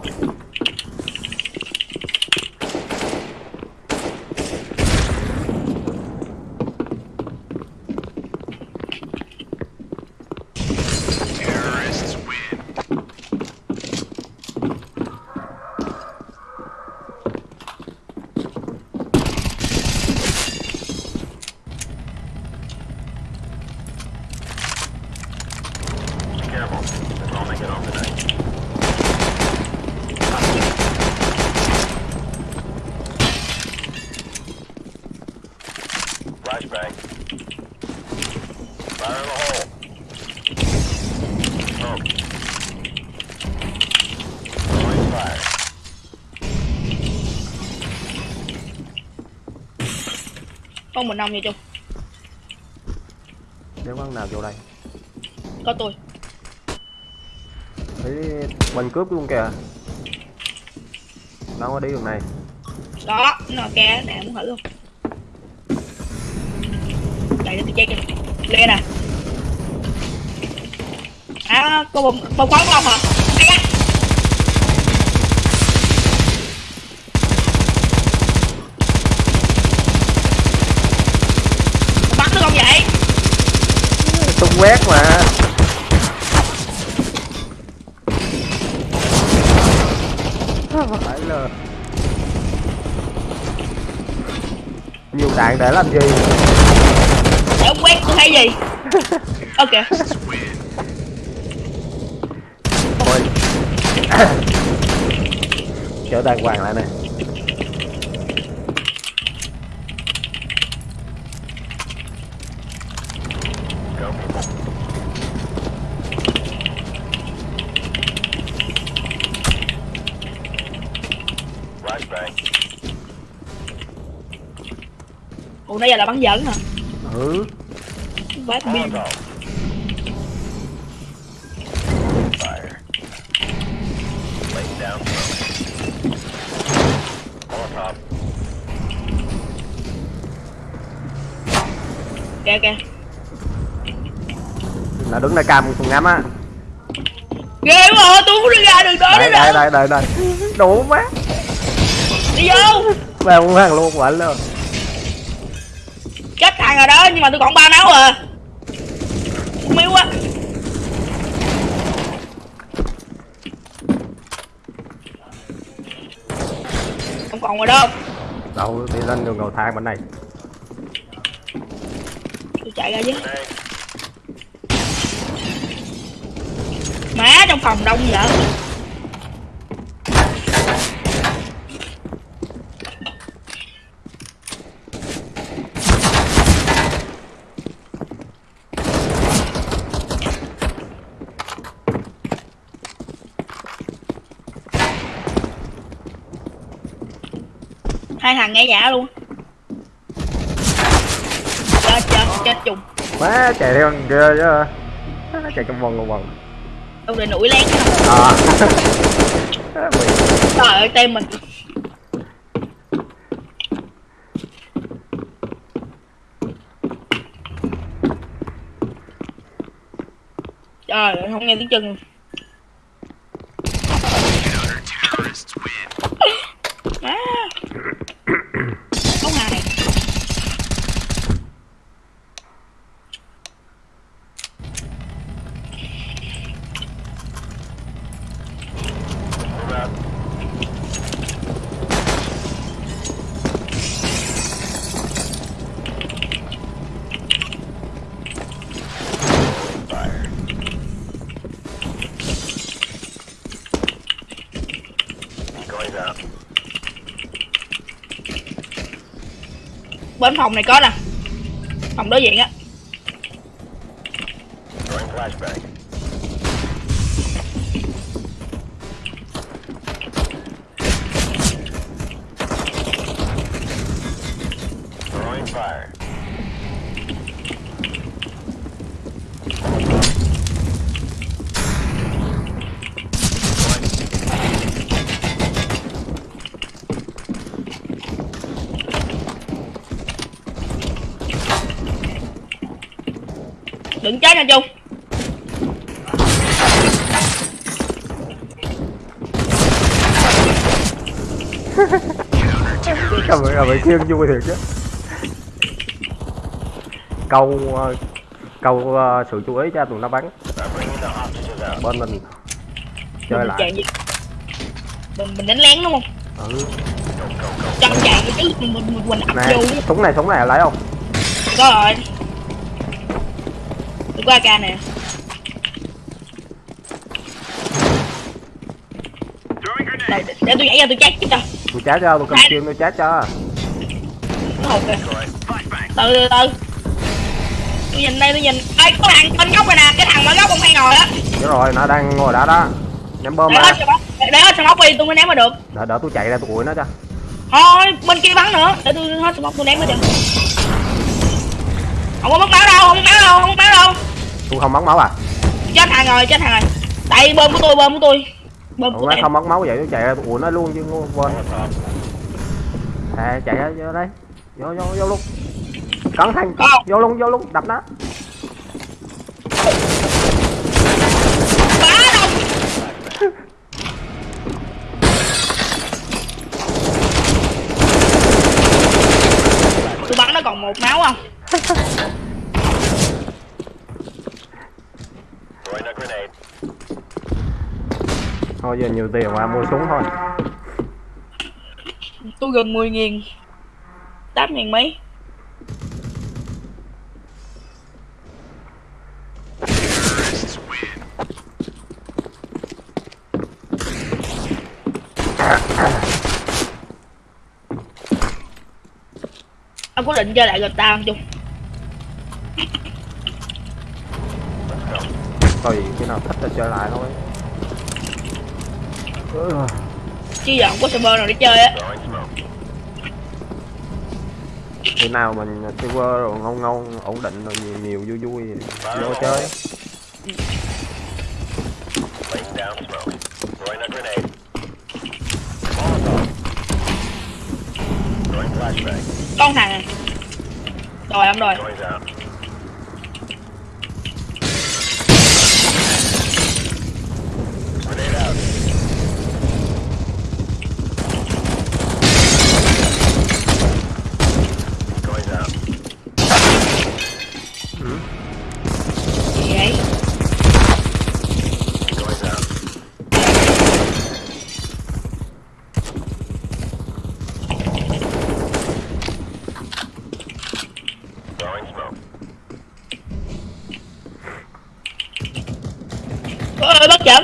Mình nông vậy chung nếu bắn nào vô đây có tôi. Thấy mình cướp luôn kìa. Đâu có đi đường này. Đó nó kè nè muốn thử không chạy cho tôi chơi kìa lên nè. À có bông bông khoáng không hả Ai da. bắn được không vậy quét mà. Phải là nhiều đạn để làm gì? Để quét tôi hay gì? Ok. Thôi. Chở đàng hoàng lại nè Flashbang. ủa nãy giờ là bắn dẫn hả? Ừ. Bát pin kìa kìa. Là đứng đây cam cùng ngắm á. Ghê quá tôi không đi ra đường đó nữa đây đây đây đây đủ má đi vô. Muốn hàng luôn quả luôn thằng rồi đó nhưng mà tôi còn ba máu à. Không yếu quá không còn rồi đâu đâu đi lên đường cầu thang bên này. Tôi chạy ra chứ má trong phòng đông vậy hai thằng nghe giả luôn. Chết chết chết chung. Má chạy theo thằng kia chứ. Chạy trong vòng trong vòng. Tôi định ủi lén à. Trời ơi tem mình. Trời ơi không nghe tiếng chân Counter terrorists win. á có hai Move out. Fire. Going down. bên phòng này có nè. Phòng đối diện á. Khiêng vui thiệt chứ. Câu ờ, câu ờ, sự chú ý cho tụi nó bắn. Bên mình chơi mình lại. mình mình đánh lén đúng không? Ừ. chạy chứ mình mình mình ập nè súng này súng này lấy không? Có rồi. Tôi có AK nè. Để, tôi nhảy ra tôi chết chứ tôi chát cho tôi cầm kim tôi chát cho Flashbang. từ từ từ. Tôi nhìn đây tôi nhìn. Ê có thằng bên góc này nè cái thằng mà góc ông hay ngồi á. Đúng rồi nó đang ngồi đó đó. Ném bơm để smoke để hết smoke đi tôi mới ném mà được. Đỡ đỡ tôi chạy ra tôi ủi nó cho. Thôi bên kia bắn nữa. Để tôi hết smoke tôi ném nó cho. Không có mất máu đâu không có máu đâu không có máu đâu. Tôi không mất máu à? Chết thằng rồi chết thằng rồi. Đây bơm của tôi bơm của tôi. Bơm Ủa, của tôi. không mất máu vậy tôi chạy ra tôi ủi nó luôn chứ quên. À, chạy ra vô đây vô vô vô luôn. Cẩn thận. Không. vô luôn vô luôn. Đập nó. Tôi bắn nó còn một máu không? Thôi giờ nhiều tiền mà mua súng thôi. Tôi gần 10 nghìn 8 nghìn mấy. Ông có định chơi lại GTA không chung tùy khi nào thích thì chơi lại thôi. Chứ giờ không có server nào để chơi á khi nào mình server rồi ngon ngon ổn định rồi nhiều nhiều vui vui vô chơi. Con thằng rồi ông rồi Noise out. Grenade out. Noise out. gì vậy Noise out. Throwing smoke. ôi bất chợt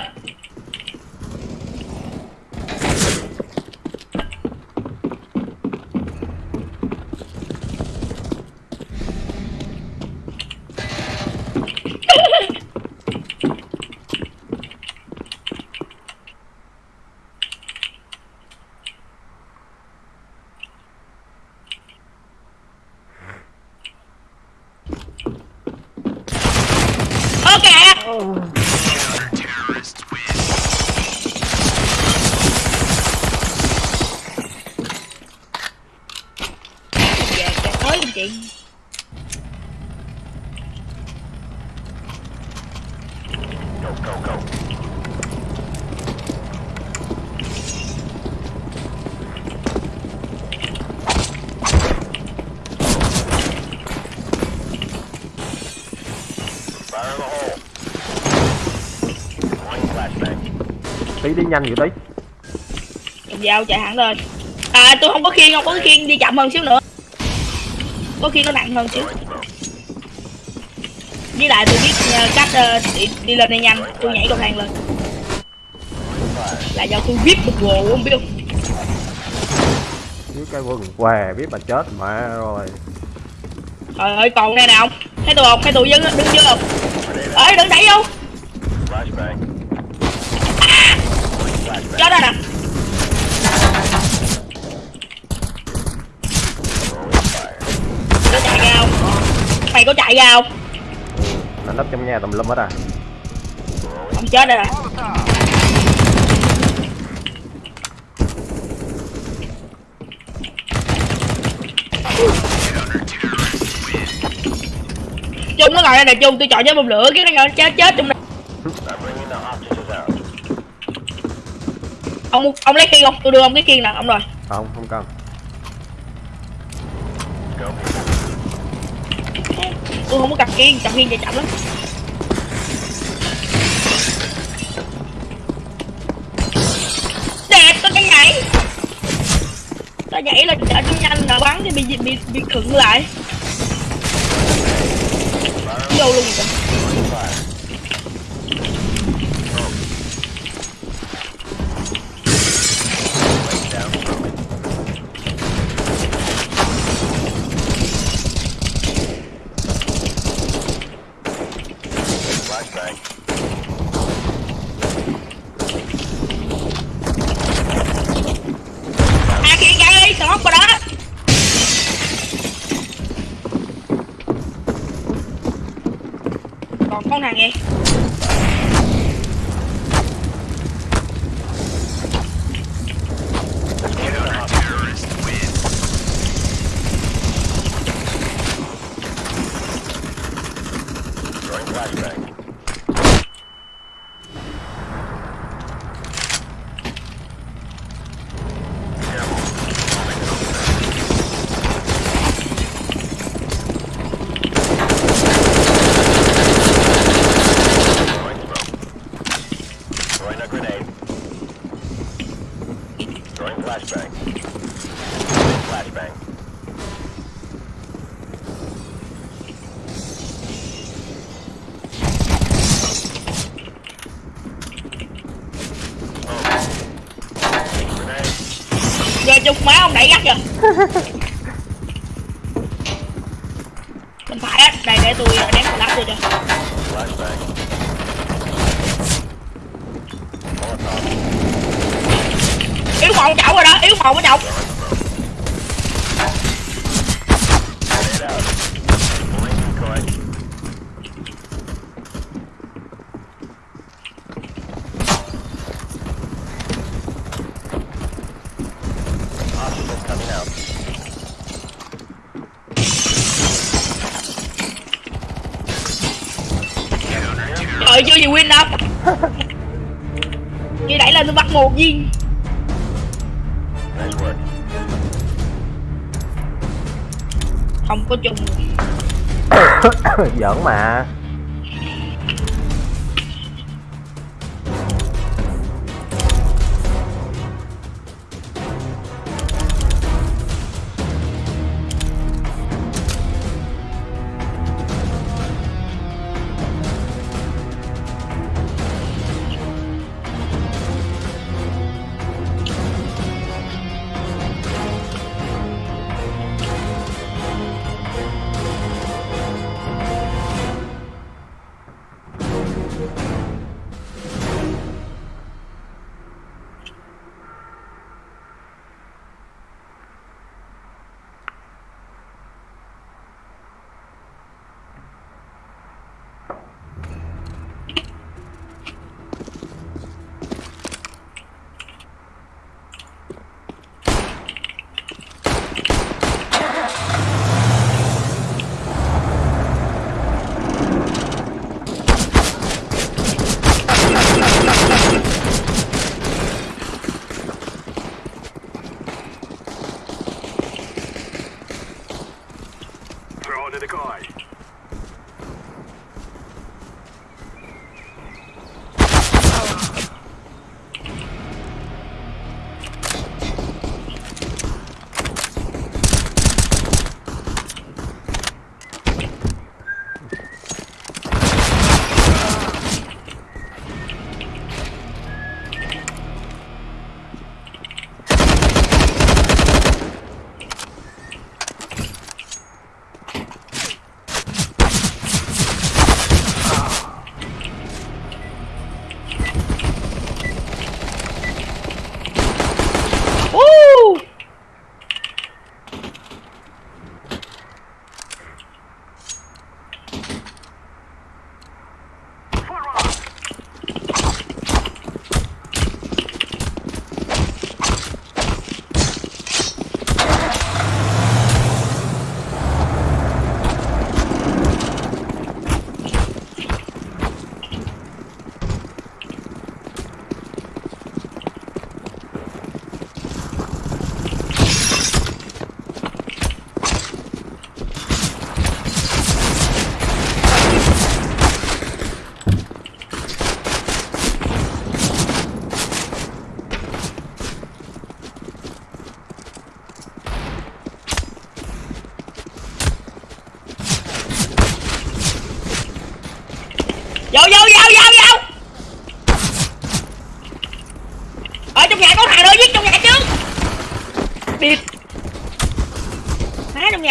ok Terrorists win. về kẹt mới luôn chị Go, go, go. Fire in the hole. Throwing flashbang. Đi nhanh vậy tí cầm dao chạy hẳn lên. À tôi không có khiên không có khiên đi chậm hơn xíu nữa. Có khiên nó nặng hơn xíu. Với lại tôi biết ờ, cách ờ, đi, đi lên đây nhanh. Tôi nhảy cầu thang lên. Là do tôi viết một gồ không biết không? Dưới cái vườn què biết bà chết mẹ rồi. Trời ơi còn đây nè ông thấy tôi không? Thấy tôi đứng đứng chưa không? Ơi đừng đẩy vô Flashbang. Flashbang. chết rồi nè Throwing fire. có chạy ra không mày có chạy ra không? Nó nấp trong nhà tùm lum hết à? Ông chết rồi. Nè chung nó ngồi đây nè chung tôi chọn cho bông lửa cái nó ngồi chết chết chung này. Ông ông lấy khiên không? Tôi đưa ông cái khiên nè ông rồi. Không không cần Go tôi không có cặp kiên cặp kiên chạy chậm lắm. Đẹp, tôi đang nhảy. Tôi nhảy là chạy cho nhanh là bắn thì bị bị bị khựng lại. Vô luôn rồi. Giỡn mà.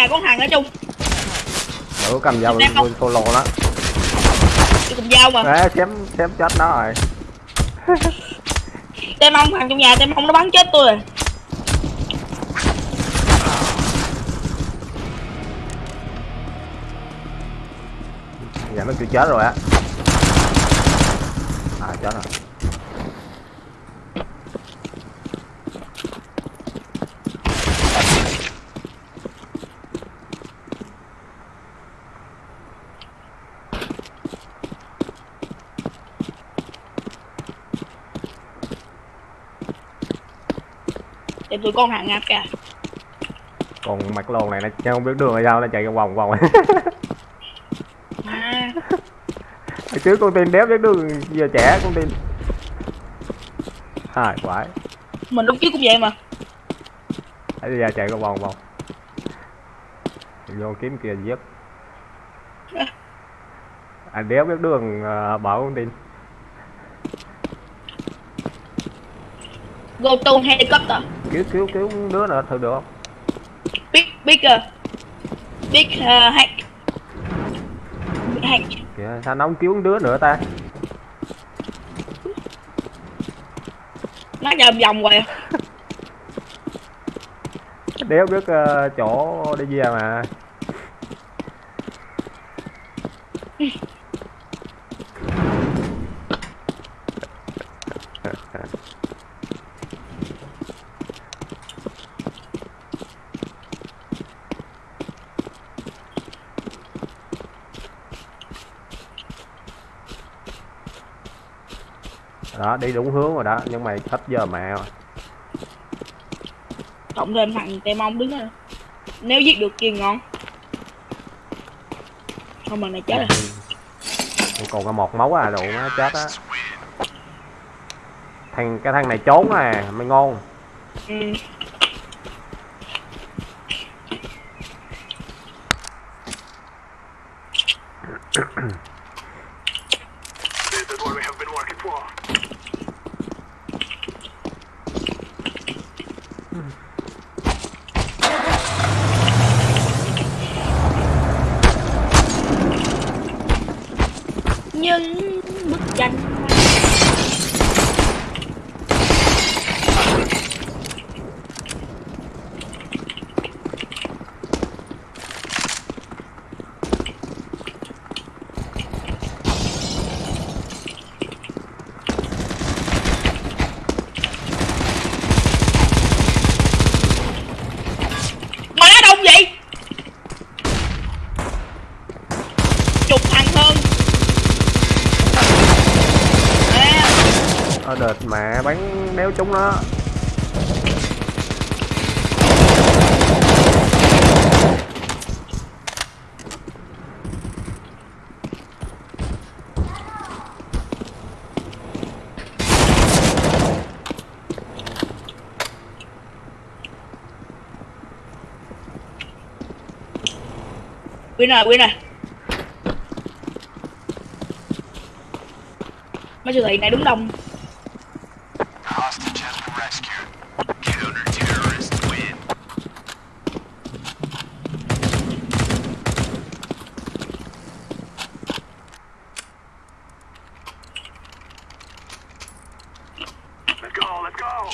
Nhà có thằng ở chung. Có cầm dao mình solo đó Tôi cùng dao mà. Đấy, chém chém chết nó rồi. Tem ông thằng trong nhà tem ông nó bắn chết tôi rồi. Dạ nó kêu chết rồi á. À chết rồi tụi con hàng ngạp kìa còn mặt lồn này nó không biết đường hay sao nó chạy vòng vòng. À, hồi trước con tin đéo biết đường giờ trẻ con tin. Hai quái. Mình lúc trước cũng vậy mà. Bây giờ chạy vòng vòng. Vô kiếm kia giết. Anh đéo biết đường uh, bảo con tin. Go to helicopter cứu cứu cứu đứa nữa thử được không? Big bigger Big uh, hack Big hack kìa sao nó không cứu đứa nữa ta? Nó vòng vòng hoài. Đéo biết ờ, chỗ đi về mà đó đi đúng hướng rồi đó nhưng mà hết giờ mẹ rồi cộng thêm thằng tè mong đứng đó nếu giết được kia ngon. Không mà này chết rồi Còn còn có một máu à đủ nó chết á. Thằng cái thằng này trốn à mới ngon. Ừ. This is what we have been working for. những bức tranh má đông vậy chục thằng hơn à, ở đợt mẹ bắn đéo chúng nó Win này rồi Mấy siêu thị này đúng đông Hostage has been rescued. Counter-terrorists win. Let's go, let's go.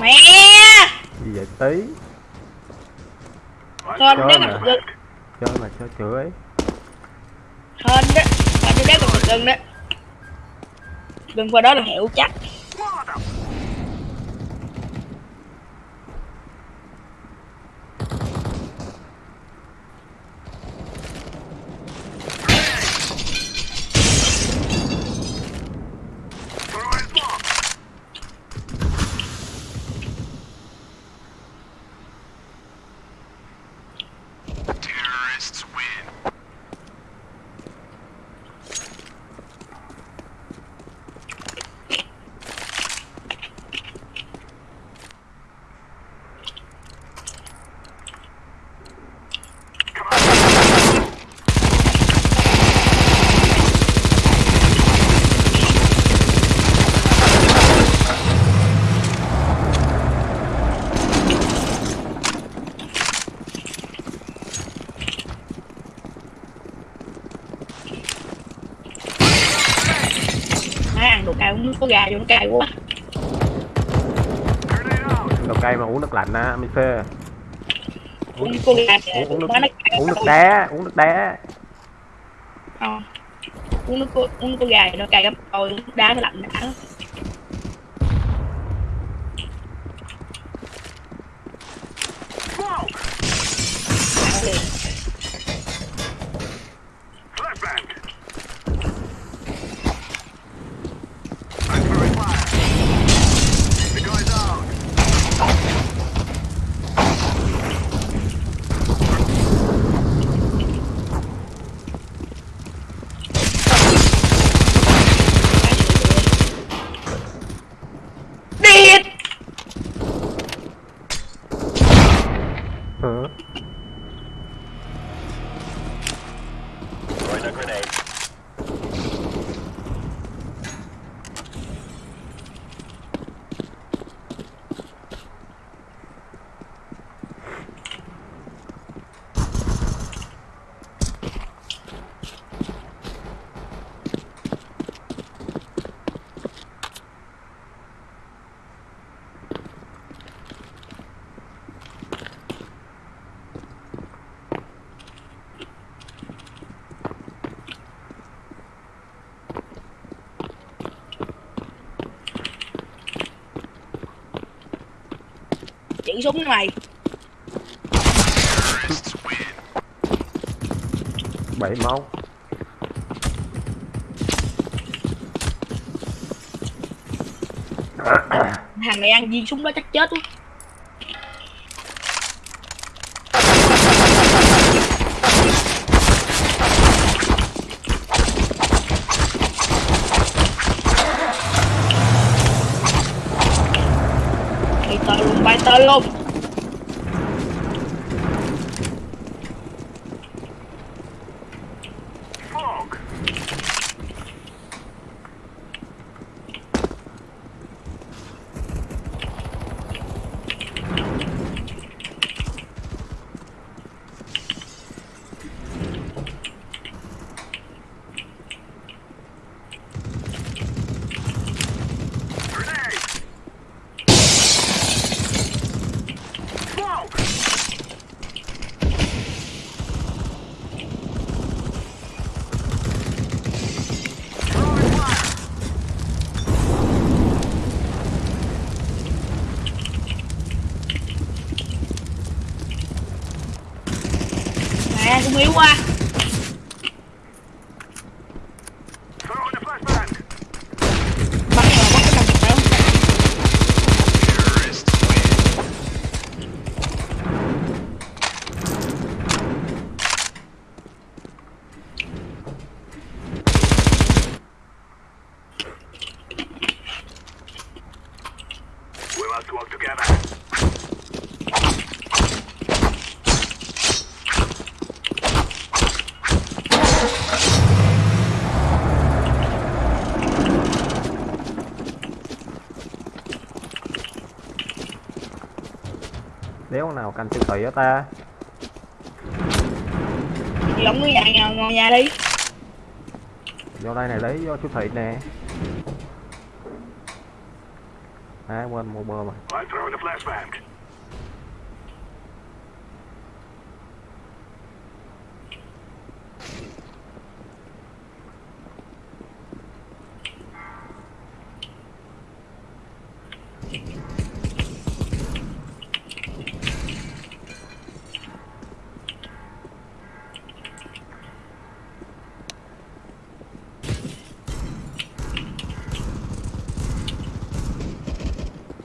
Mẹ gì vậy tí Hên Chơi mà. chơi mà chơi chửi? Hên đó Mà tôi đéo gặp được gần đó Gần qua đó là hiệu chắc Throwing smoke. Terrorists win. Má ăn đồ cay uống nước có gà vô nó cay quá. Đồ cây mà uống nước lạnh á mới phê. Uống uống, uống nước cay uống nước đá uống nước đá Ờ. uống nước uống nước có gà nó cay đôi nước đá nó lạnh đã lắm. Smoke. Ăn liền. Flashbang. I'm throwing fire. The guy's out. Ừ. Throwing a grenade. Chữ súng win. bảy máu Thằng này ăn viên súng đó chắc chết quá nào canh siêu thị á ta? Ông cứ nhà, nhà, ngồi nhà đi. Vô đây này lấy vô siêu thị nè. À quên mua bơ mà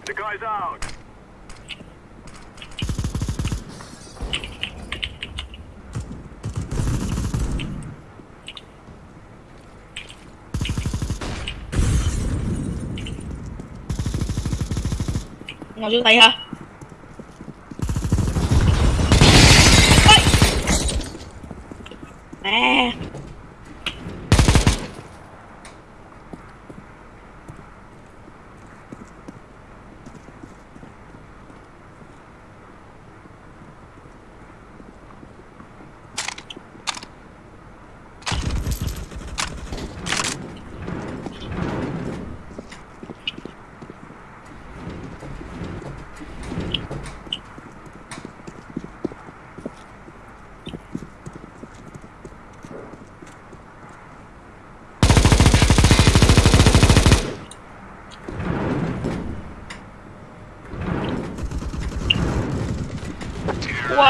The guy's out. Ngồi dưới tay hả?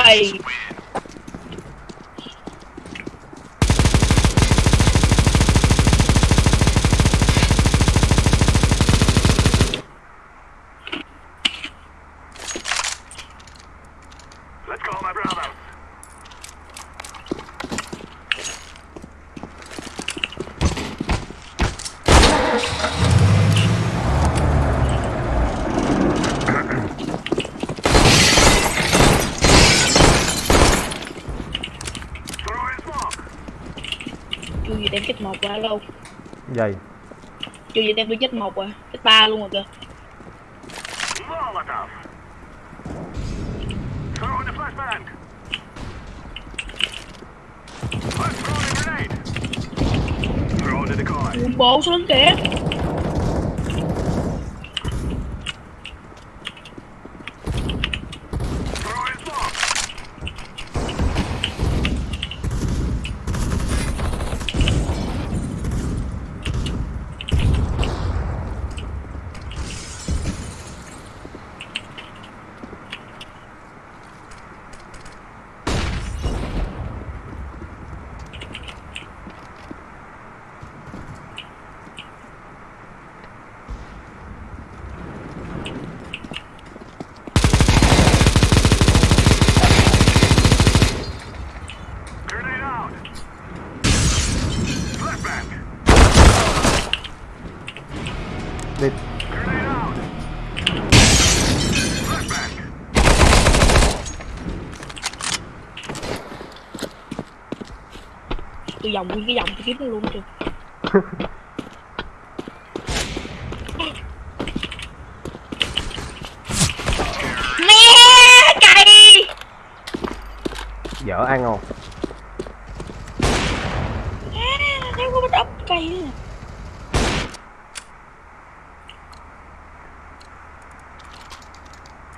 Nice. Lâu Gì? chưa gì tem tôi chết một à chết ba luôn rồi kìa Molotov. Throw in the flashbang. Let's throw in a grenade. Throw in the decoy. Ui, bộ xuống kìa Throw in smoke. Grenade out. Flashbang. Đi Grenade out. Flashbang. tôi vòng nguyên cái vòng tôi kiếm nó luôn kìa mẹ cày dở ăn không? à, nếu có bắt ốc cày nữa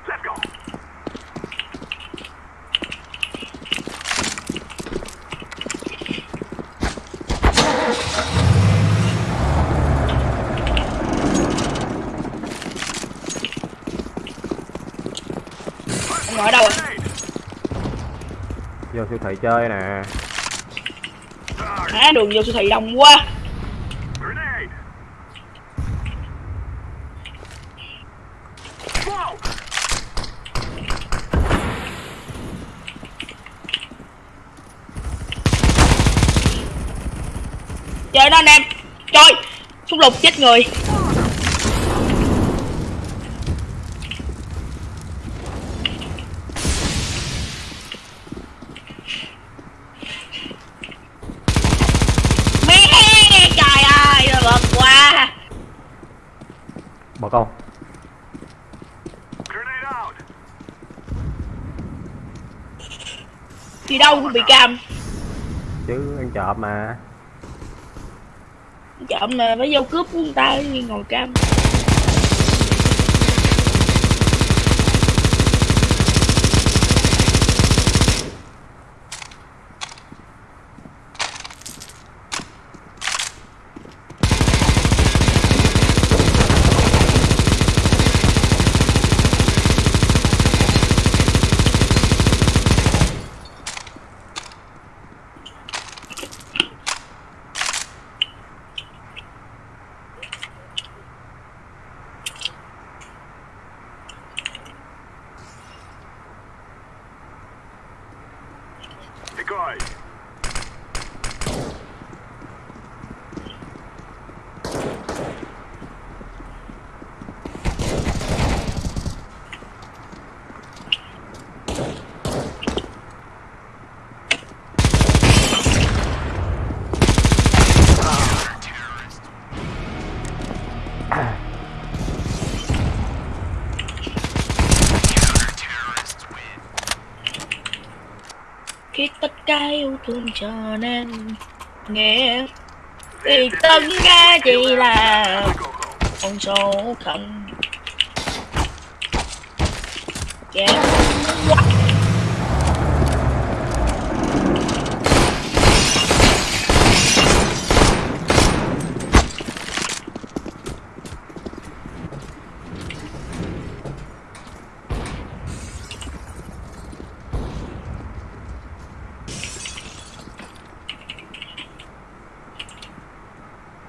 Let's go. ông ngồi ở đâu à Grenade. Vô siêu thị chơi nè. Má đường vô siêu thị đông quá. Chơi nó anh em. Chơi xung lục chết người mẹ trời ơi nó bật quá Bật không? Grenade out. đi đâu cũng bị cam. Chứ ăn trộm mà. Chậm mà phải vô cướp của người ta ngồi cam cả cho nên nghe. Thì tất cả chỉ là con số không kém quá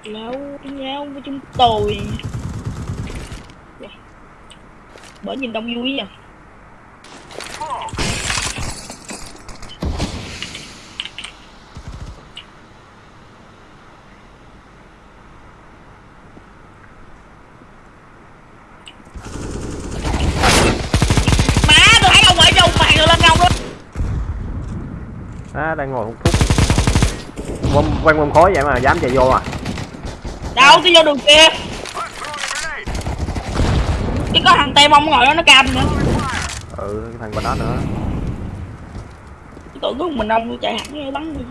lâu nhau với chúng tôi bởi nhìn đông vui à Smoke. má tôi thấy ông ở trong màn rồi lên ngông luôn Á đang ngồi hút thuốc bom quanh bom khói vậy mà dám chạy vô à? Đâu cái vô đường kia. Cái có thằng tem ông ngồi đó nó cam nữa. Ừ cái thằng bên đó nữa. Tưởng có mình ông chạy hẳn bắn đi.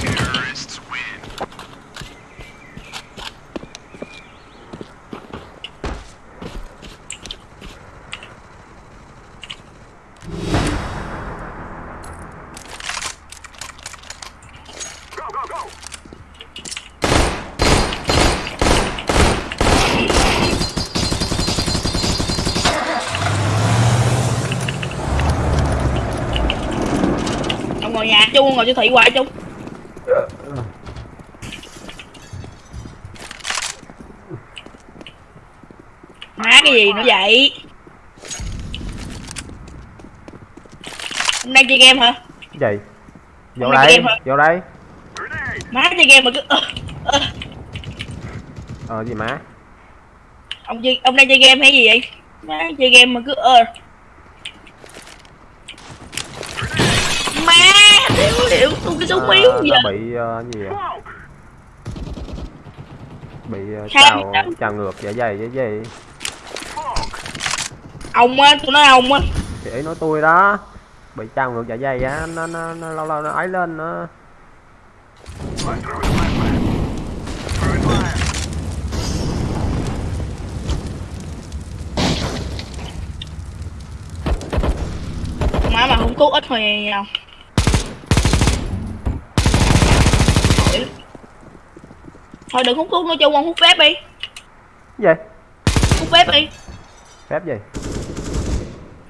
Terrorists win. ông ngồi siêu thị hoài chung. Má cái gì nữa vậy? Ông đang chơi game hả? Gì? Vô Hôm nay đây vô đây. Má chơi game mà cứ ờ, ờ. ờ gì má? Ông chơi ông đang chơi game hay gì vậy? Má chơi game mà cứ ờ yếu Ờ, giờ nó bị ờ, gì vậy? Bị uh, trào trào ngược dạ dày dạ dày. Ông á tôi nói ông á. Thì nói tôi đó bị trào ngược dạ dày á nó nó, nó lâu lâu nó ấy lên nó má mà không thuốc ít thôi nhau thôi đừng hút thuốc nói chung ông hút phép đi. Gì? Hút phép đi. Phép gì?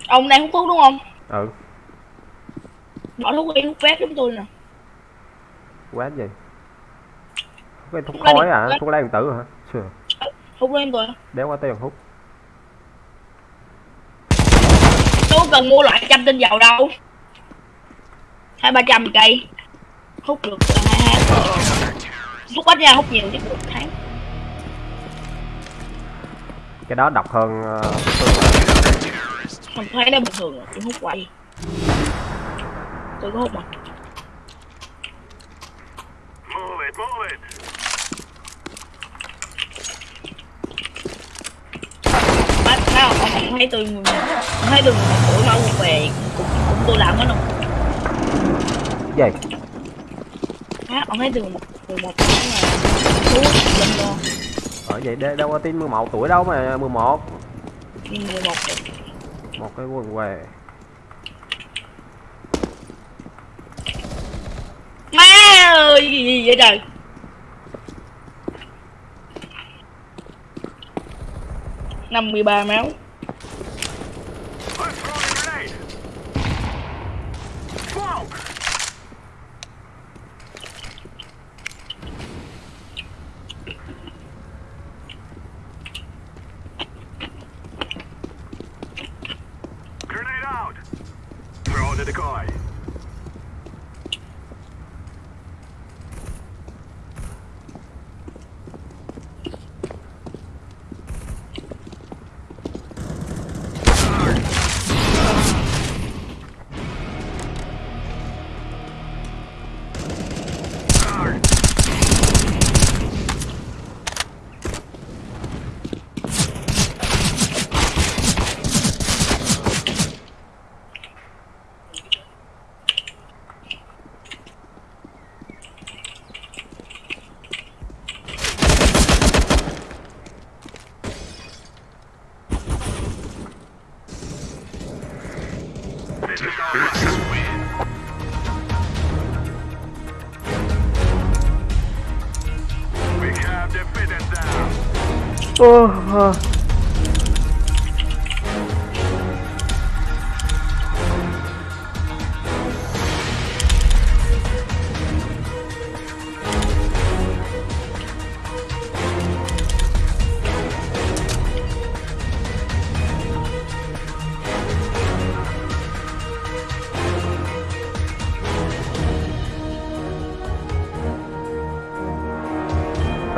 Ông đang hút thuốc đúng không? Ừ. Bỏ thuốc đi hút phép chúng tôi nè. Quét gì? Cái thuốc khói à? thuốc lá điện tử hả? Sure. hút em tôi đéo có tiền hút. Tôi cần mua loại trăm tinh dầu đâu. Hai ba trăm cây. Hút được hai hút ít nha hút nhiều chứ được tháng. Cái đó độc hơn ờ, mình thấy nó bình thường rồi tôi hút quay. Tôi có hút mà Move it, move it. má thấy không ông không thấy tôi ông thấy tôi một tuổi mà ông về cũng, cũng tôi làm hết cái gì? Má ông thấy từ một từ một tháng là thuốc lên luôn ở vậy đâu có tin 11 tuổi đâu mà 11 nhưng mười một rồi. một cái quần què. Má ơi cái gì vậy trời? Năm mươi ba máu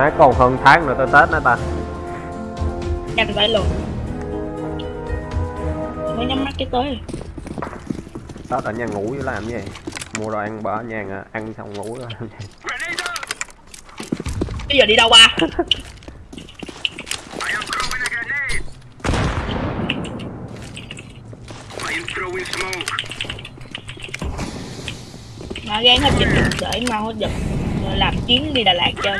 Má còn hơn tháng nữa tới Tết nữa ta. Nhanh vậy luôn. Mới nhắm mắt cái tới. Rồi. Tết ở nhà ngủ với làm gì? Mua đồ ăn bỏ ở nhà à, ăn xong ngủ rồi làm gì? Bây giờ đi đâu ba? Mà gan hết dịch để mau hết dịch làm chuyến đi Đà Lạt chơi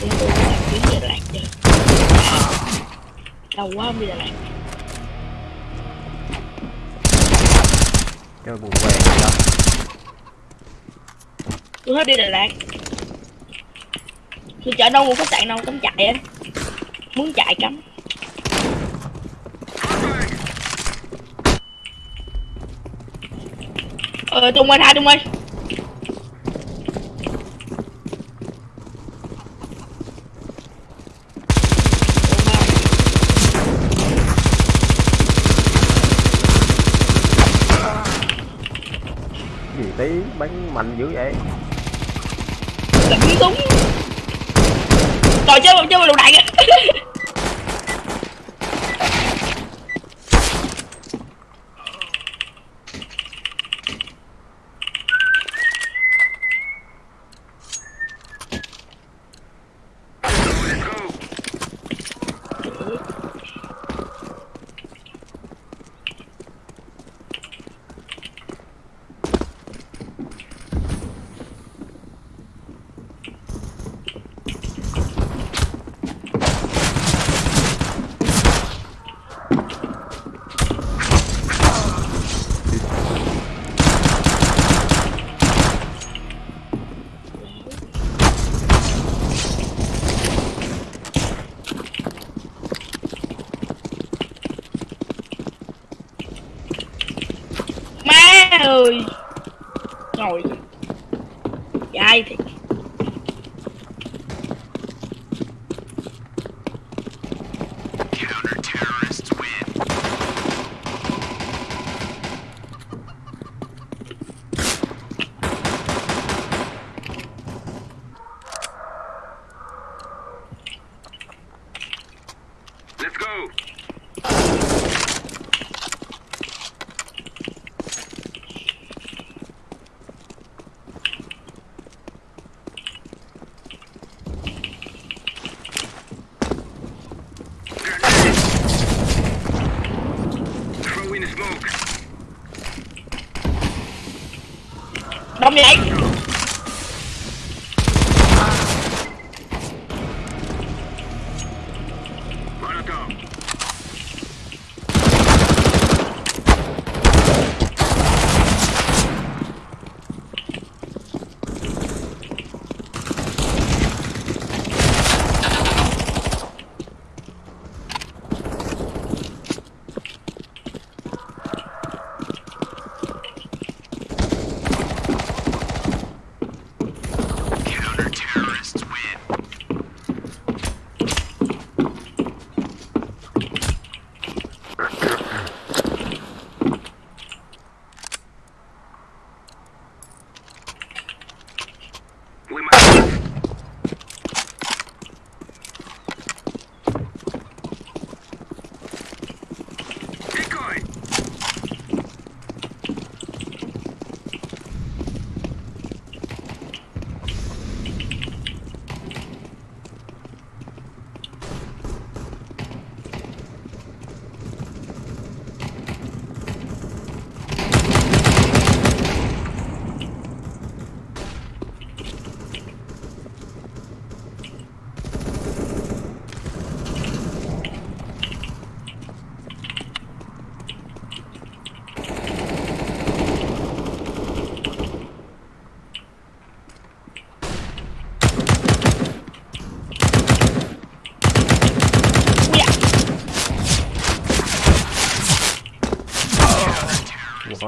đi tôi làm chuyến đi Đà Lạt chơi lâu quá không đi Đà Lạt Chơi buồn rồi đó tôi hết đi Đà Lạt. Tôi chở đâu một khách sạn đâu cắm chạy á. Muốn chạy cắm. Ờ Trung ơi tha Trung ơi Gì tí bắn mạnh dữ vậy? Đừng đúng Rồi chơi chơi lựu đại kìa.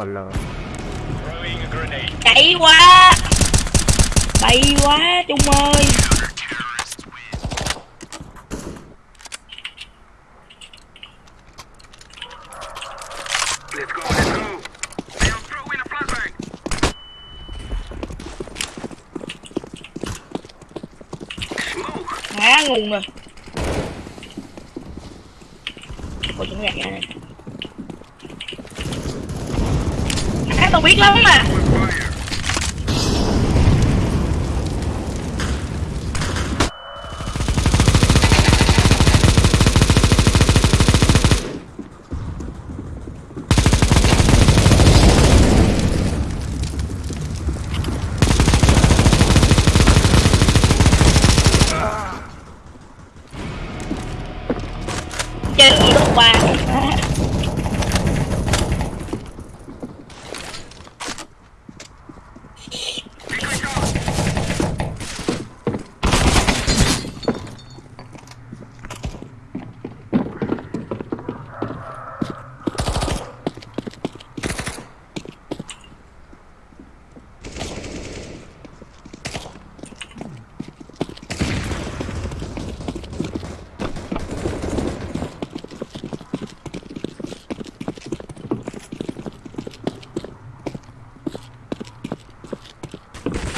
A grenade. chạy quá. Bay quá trung ơi Counter-terrorists win. Let's go, let's go. They'll throw in a flashbang. Smoke. ngã nguồn rồi Ôi, chúng gạt ra này à, tao biết lắm mà Fire. chơi gì lúc ba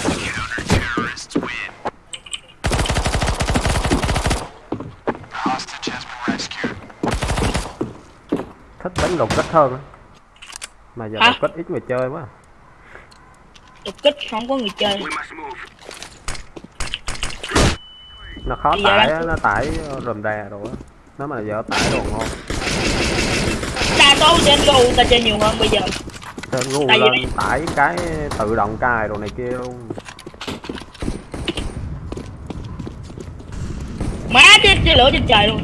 Counter-terrorists win. Hostage has been rescued. Thích đánh đột kích hơn. Mà giờ Hả? đột kích ít người chơi quá. đột kích không có người chơi. Nó khó Bây tải á, nó tải rùm rè rồi á. Nếu mà giờ tải đồ ngon. đa số trên go ta chơi nhiều hơn bây giờ Trên vì- lên tải cái tự động cài đồ này kia luôn. má chết chơi lửa trên trời luôn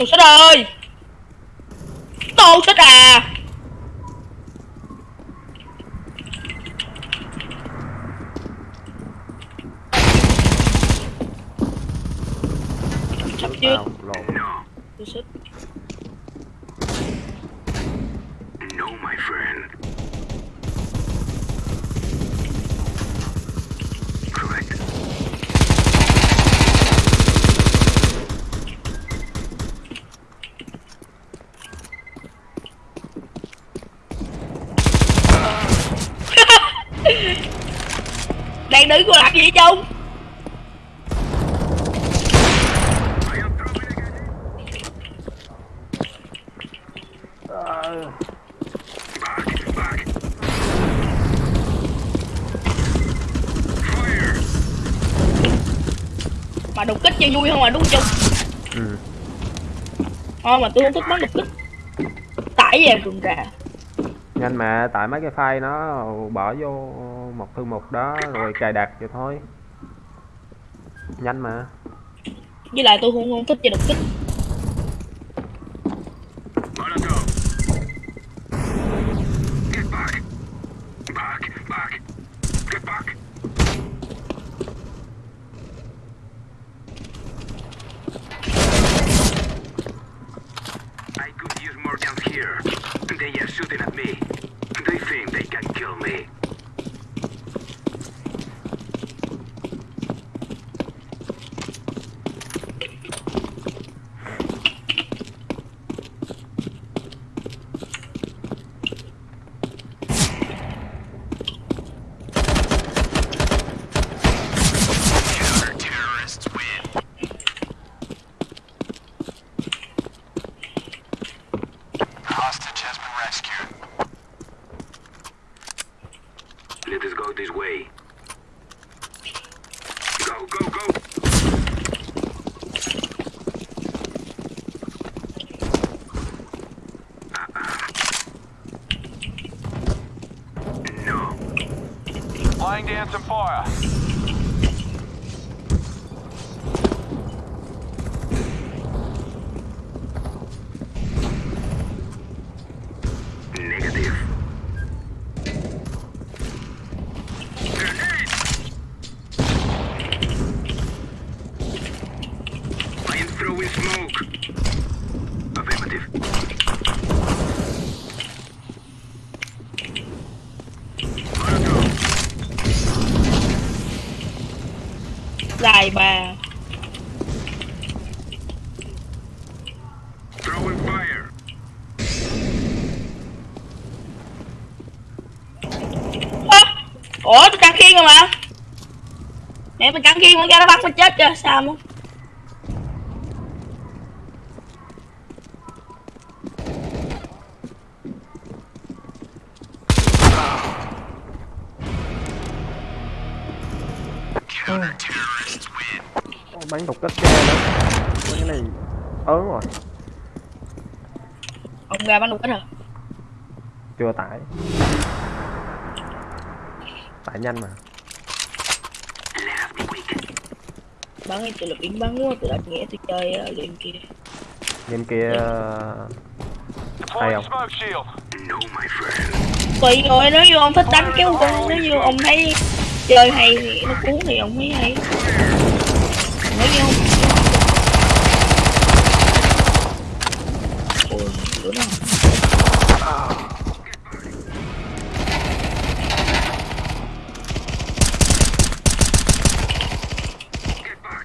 Tù xích ơi. Tù xích à. Sắp chưa? tao lộn No, Tù xích. no, my friend. Correct. Đang đứng cô làm gì. Fire. Mà đục kích cho vui không mà đúng không Trung? ừ. Thôi mà tôi không thích bắn đục kích. Tải về rừng rà. nhanh mà tại mấy cái file nó bỏ vô một thư mục đó rồi cài đặt vậy thôi nhanh mà Với lại tôi không, không thích chơi đột kích. Khiên con ra nó bắn mình chết chưa? Sao. Ô, bắn đục kia nữa Mấy cái này ớn rồi Ông ra bắn đục kích hả? chưa tải tải nhanh mà Thì tôi là biến bắn quá, tôi đã nghĩa tôi chơi uh, game kia. game kia Hay không? No, my friend. Tùy rồi nếu như ông thích đánh kéo con, nếu như ông thấy chơi hay thì nó cuốn thì ông thấy hay. Còn Nếu như không Ôi, lửa nó Get back.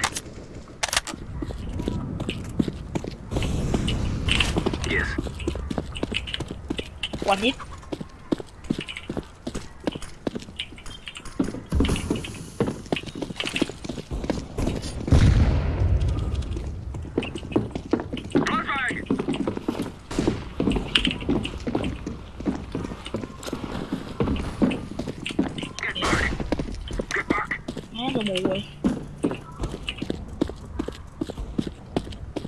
Yes. One hit. Flashbang! Get back! Get back! Má tôi mù rồi.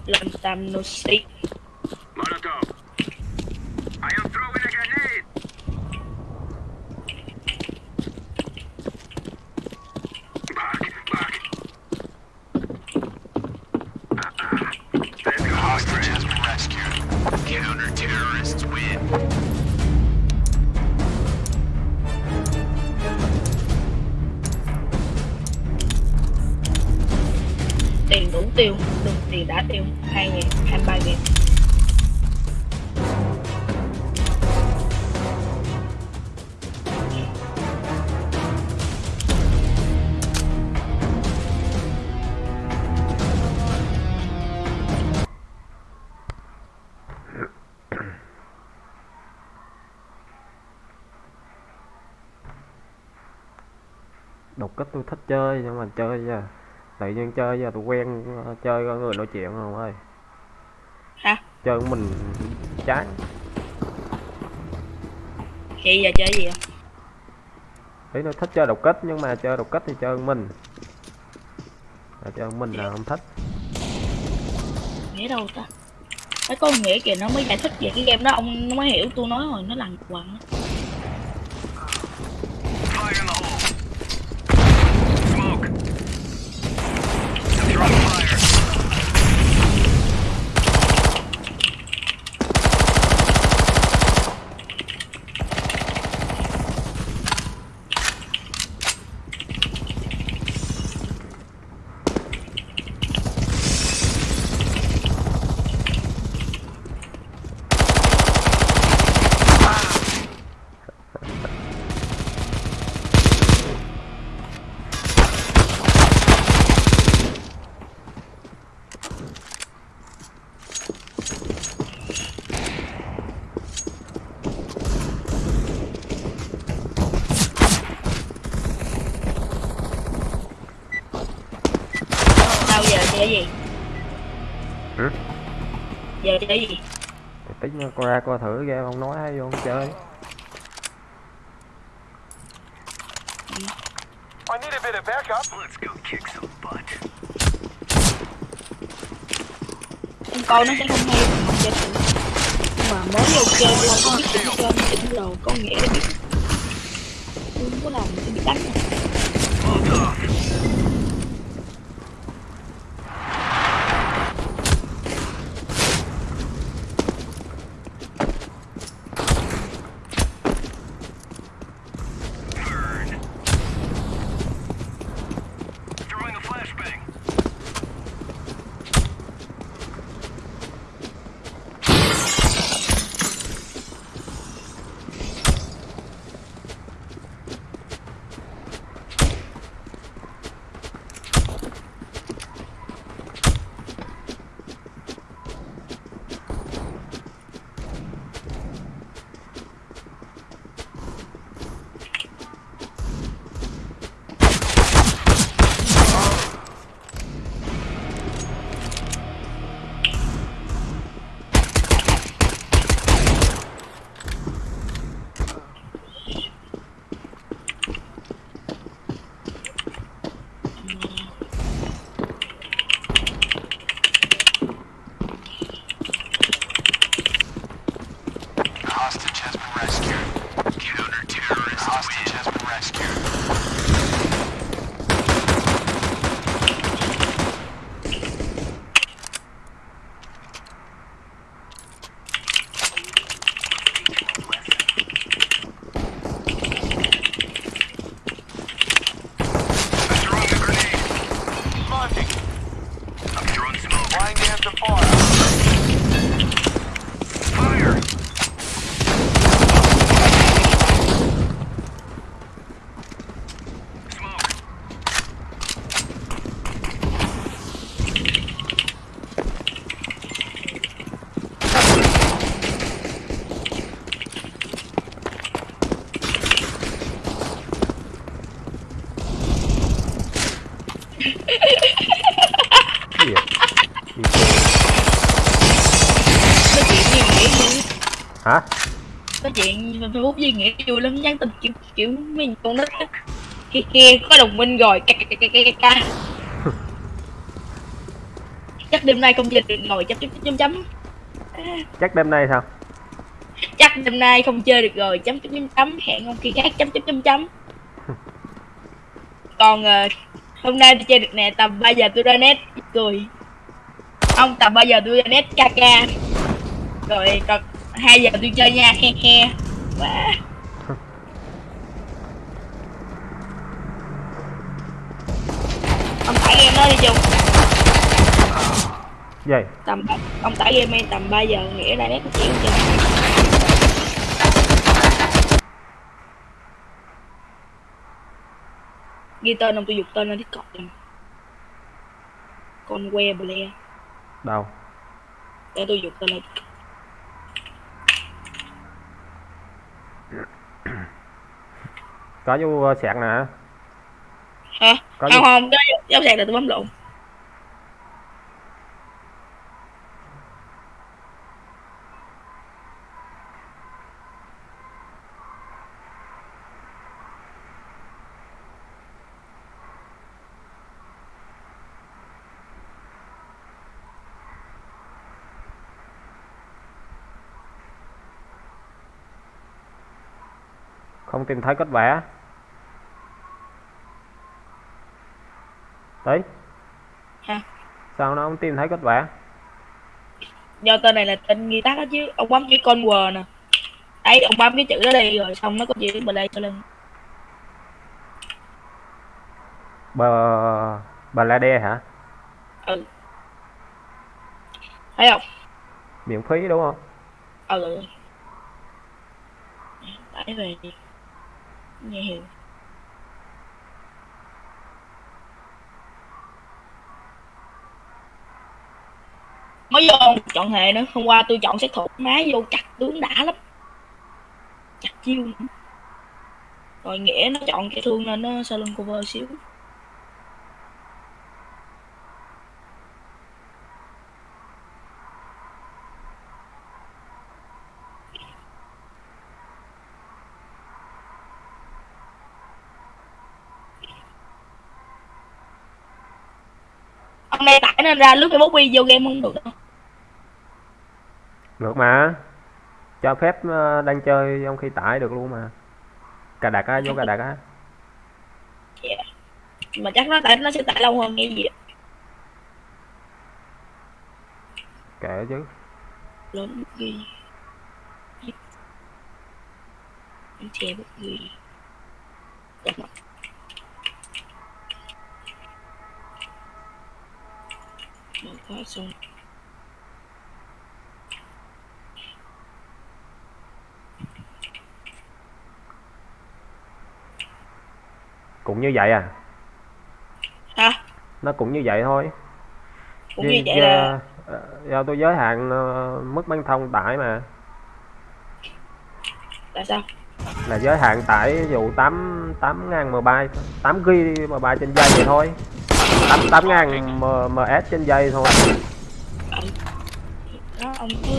Long time no see. Chơi nhưng mà chơi giờ tự nhiên chơi giờ tôi quen ờ, chơi có người nói chuyện không ơi Hả? chơi của mình chán Chị giờ chơi gì không? ý tôi thích chơi đột kích nhưng mà chơi đột kích thì chơi mình mà chơi mình là không thích Nghĩa đâu ta? Mấy con nghĩa kìa nó mới giải thích về cái game đó ông nó mới hiểu tôi nói rồi nó lằng quằng á. Fire in the hole. Smoke. Throwing fire. Sao giờ chơi gì? Ừ? Giờ chơi gì? thì tính ra coi ra thử game ông nói hay vô không chơi I need a bit of backup. Let's go kick some butt. Con coi nó sẽ không hay học chơi thử. Nhưng mà mới vô chơi tôi không biết Facebook gì nghĩa vui lắm nhắn tin kiểu kiểu mình con nít. Kia kia có đồng minh rồi ca ca ca ca ca chắc đêm nay không chơi được rồi chấm chấm chấm chấm. Chắc đêm nay sao? Chắc đêm nay không chơi được rồi chấm chấm chấm chấm. Hẹn ông khi khác chấm chấm chấm chấm. Còn ờ, hôm nay tôi chơi được nè tầm 3 giờ tôi ra net cười. Ông tầm 3 giờ tôi ra net ca ca. Rồi còn 2 giờ tôi chơi nha he he Wow. ông tải game đó đi chung. Gì? Tầm ông tải game đi tầm 3 giờ nghĩa ra net chuyện chơi ghi tên ông tôi dục tên lên discord rồi con que ble. Đâu? Để tôi dục tên lên có vô sạc nè. Hả? Có không không cái giáo sạc là tôi bấm lộn không tìm thấy kết vẽ đấy hả sao nó không tìm thấy kết vẽ do tên này là tên ghi tắt đó chứ. Ông bấm chữ con quờ nè. Đấy ông bấm cái chữ đó đi rồi xong nó có chữ ble cho lên bờ bờ la đe hả? Ừ. Thấy không? Miễn phí đúng không? Ừ. Tải về Dạ đi mới vô chọn hệ nữa, hôm qua tôi chọn sát thủ má vô chặt tướng đã lắm. Chặt chiêu. Nữa. rồi nghĩa nó chọn cái thương nên nó sau lưng cover xíu. Này tải nên ra lướt facebook đi vô game không được đâu. Được mà. Cho phép ờ, đang chơi trong khi tải được luôn mà. Cà đặt á vô cà đặt á. Dạ. mà chắc nó tải nó sẽ tải lâu hơn nghe gì kệ chứ. Lớn ghi anh che bút ghi Mở khóa xong cũng như vậy à? Hả? Nó cũng như vậy thôi. Cũng Vì- như vậy là ờ, do tôi giới hạn ờ, mức băng thông tải mà. Là sao? Là giới hạn tải dụ 8 8 ngàn MB 8 GB MB trên giây vậy thôi 8 8 ngàn M- MS trên dây thôi. Đó ông cứ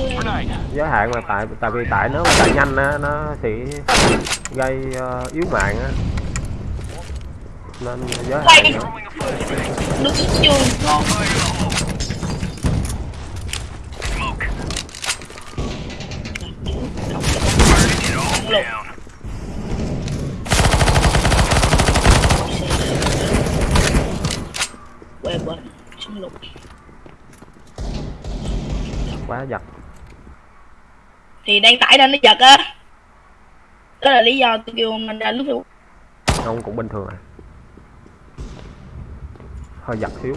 giới hạn mà tại tại vì tải nếu mà tải nhanh á nó sẽ gây uh, yếu mạng á. Nên giới hạn trường ngon Fire in the hole. Smoke. không Burning it all Look. down. quê bên súng lục quá giật thì đang tải nên nó giật á. Đó là lý do tôi kêu anh ra lúc Facebook không cũng bình thường à. Hơi giật xíu.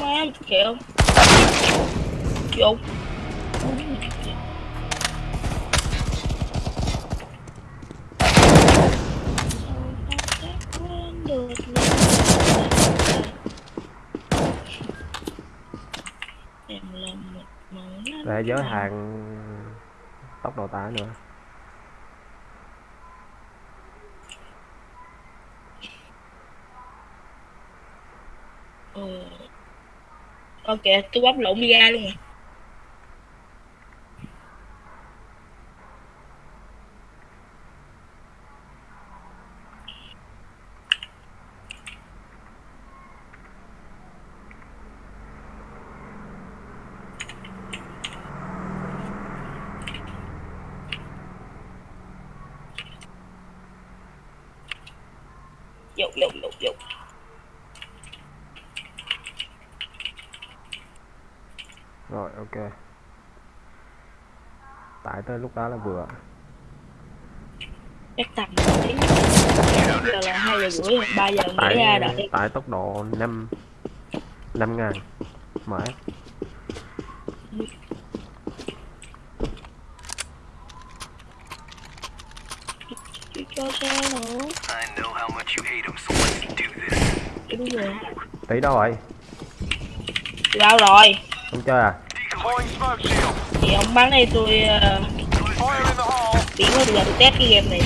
Má kẹo vô Em làm một món để giới hạn tốc độ tải nữa Ừ. Ok, tôi bóc lộn đi ra luôn rồi. vô vô vô rồi ok tải tới lúc đó là vừa. Chắc tầm giờ là hai giờ rưỡi ba giờ tải nghỉ ra đợi tải tốc độ 5 5 ngàn Chứ cho sao nữa. I know how much you hate him, so let's do this. đúng rồi. Tí đâu rồi. Đâu rồi. Không chơi à. Thì ông bắn đây tôi uh, bây giờ tôi test cái game này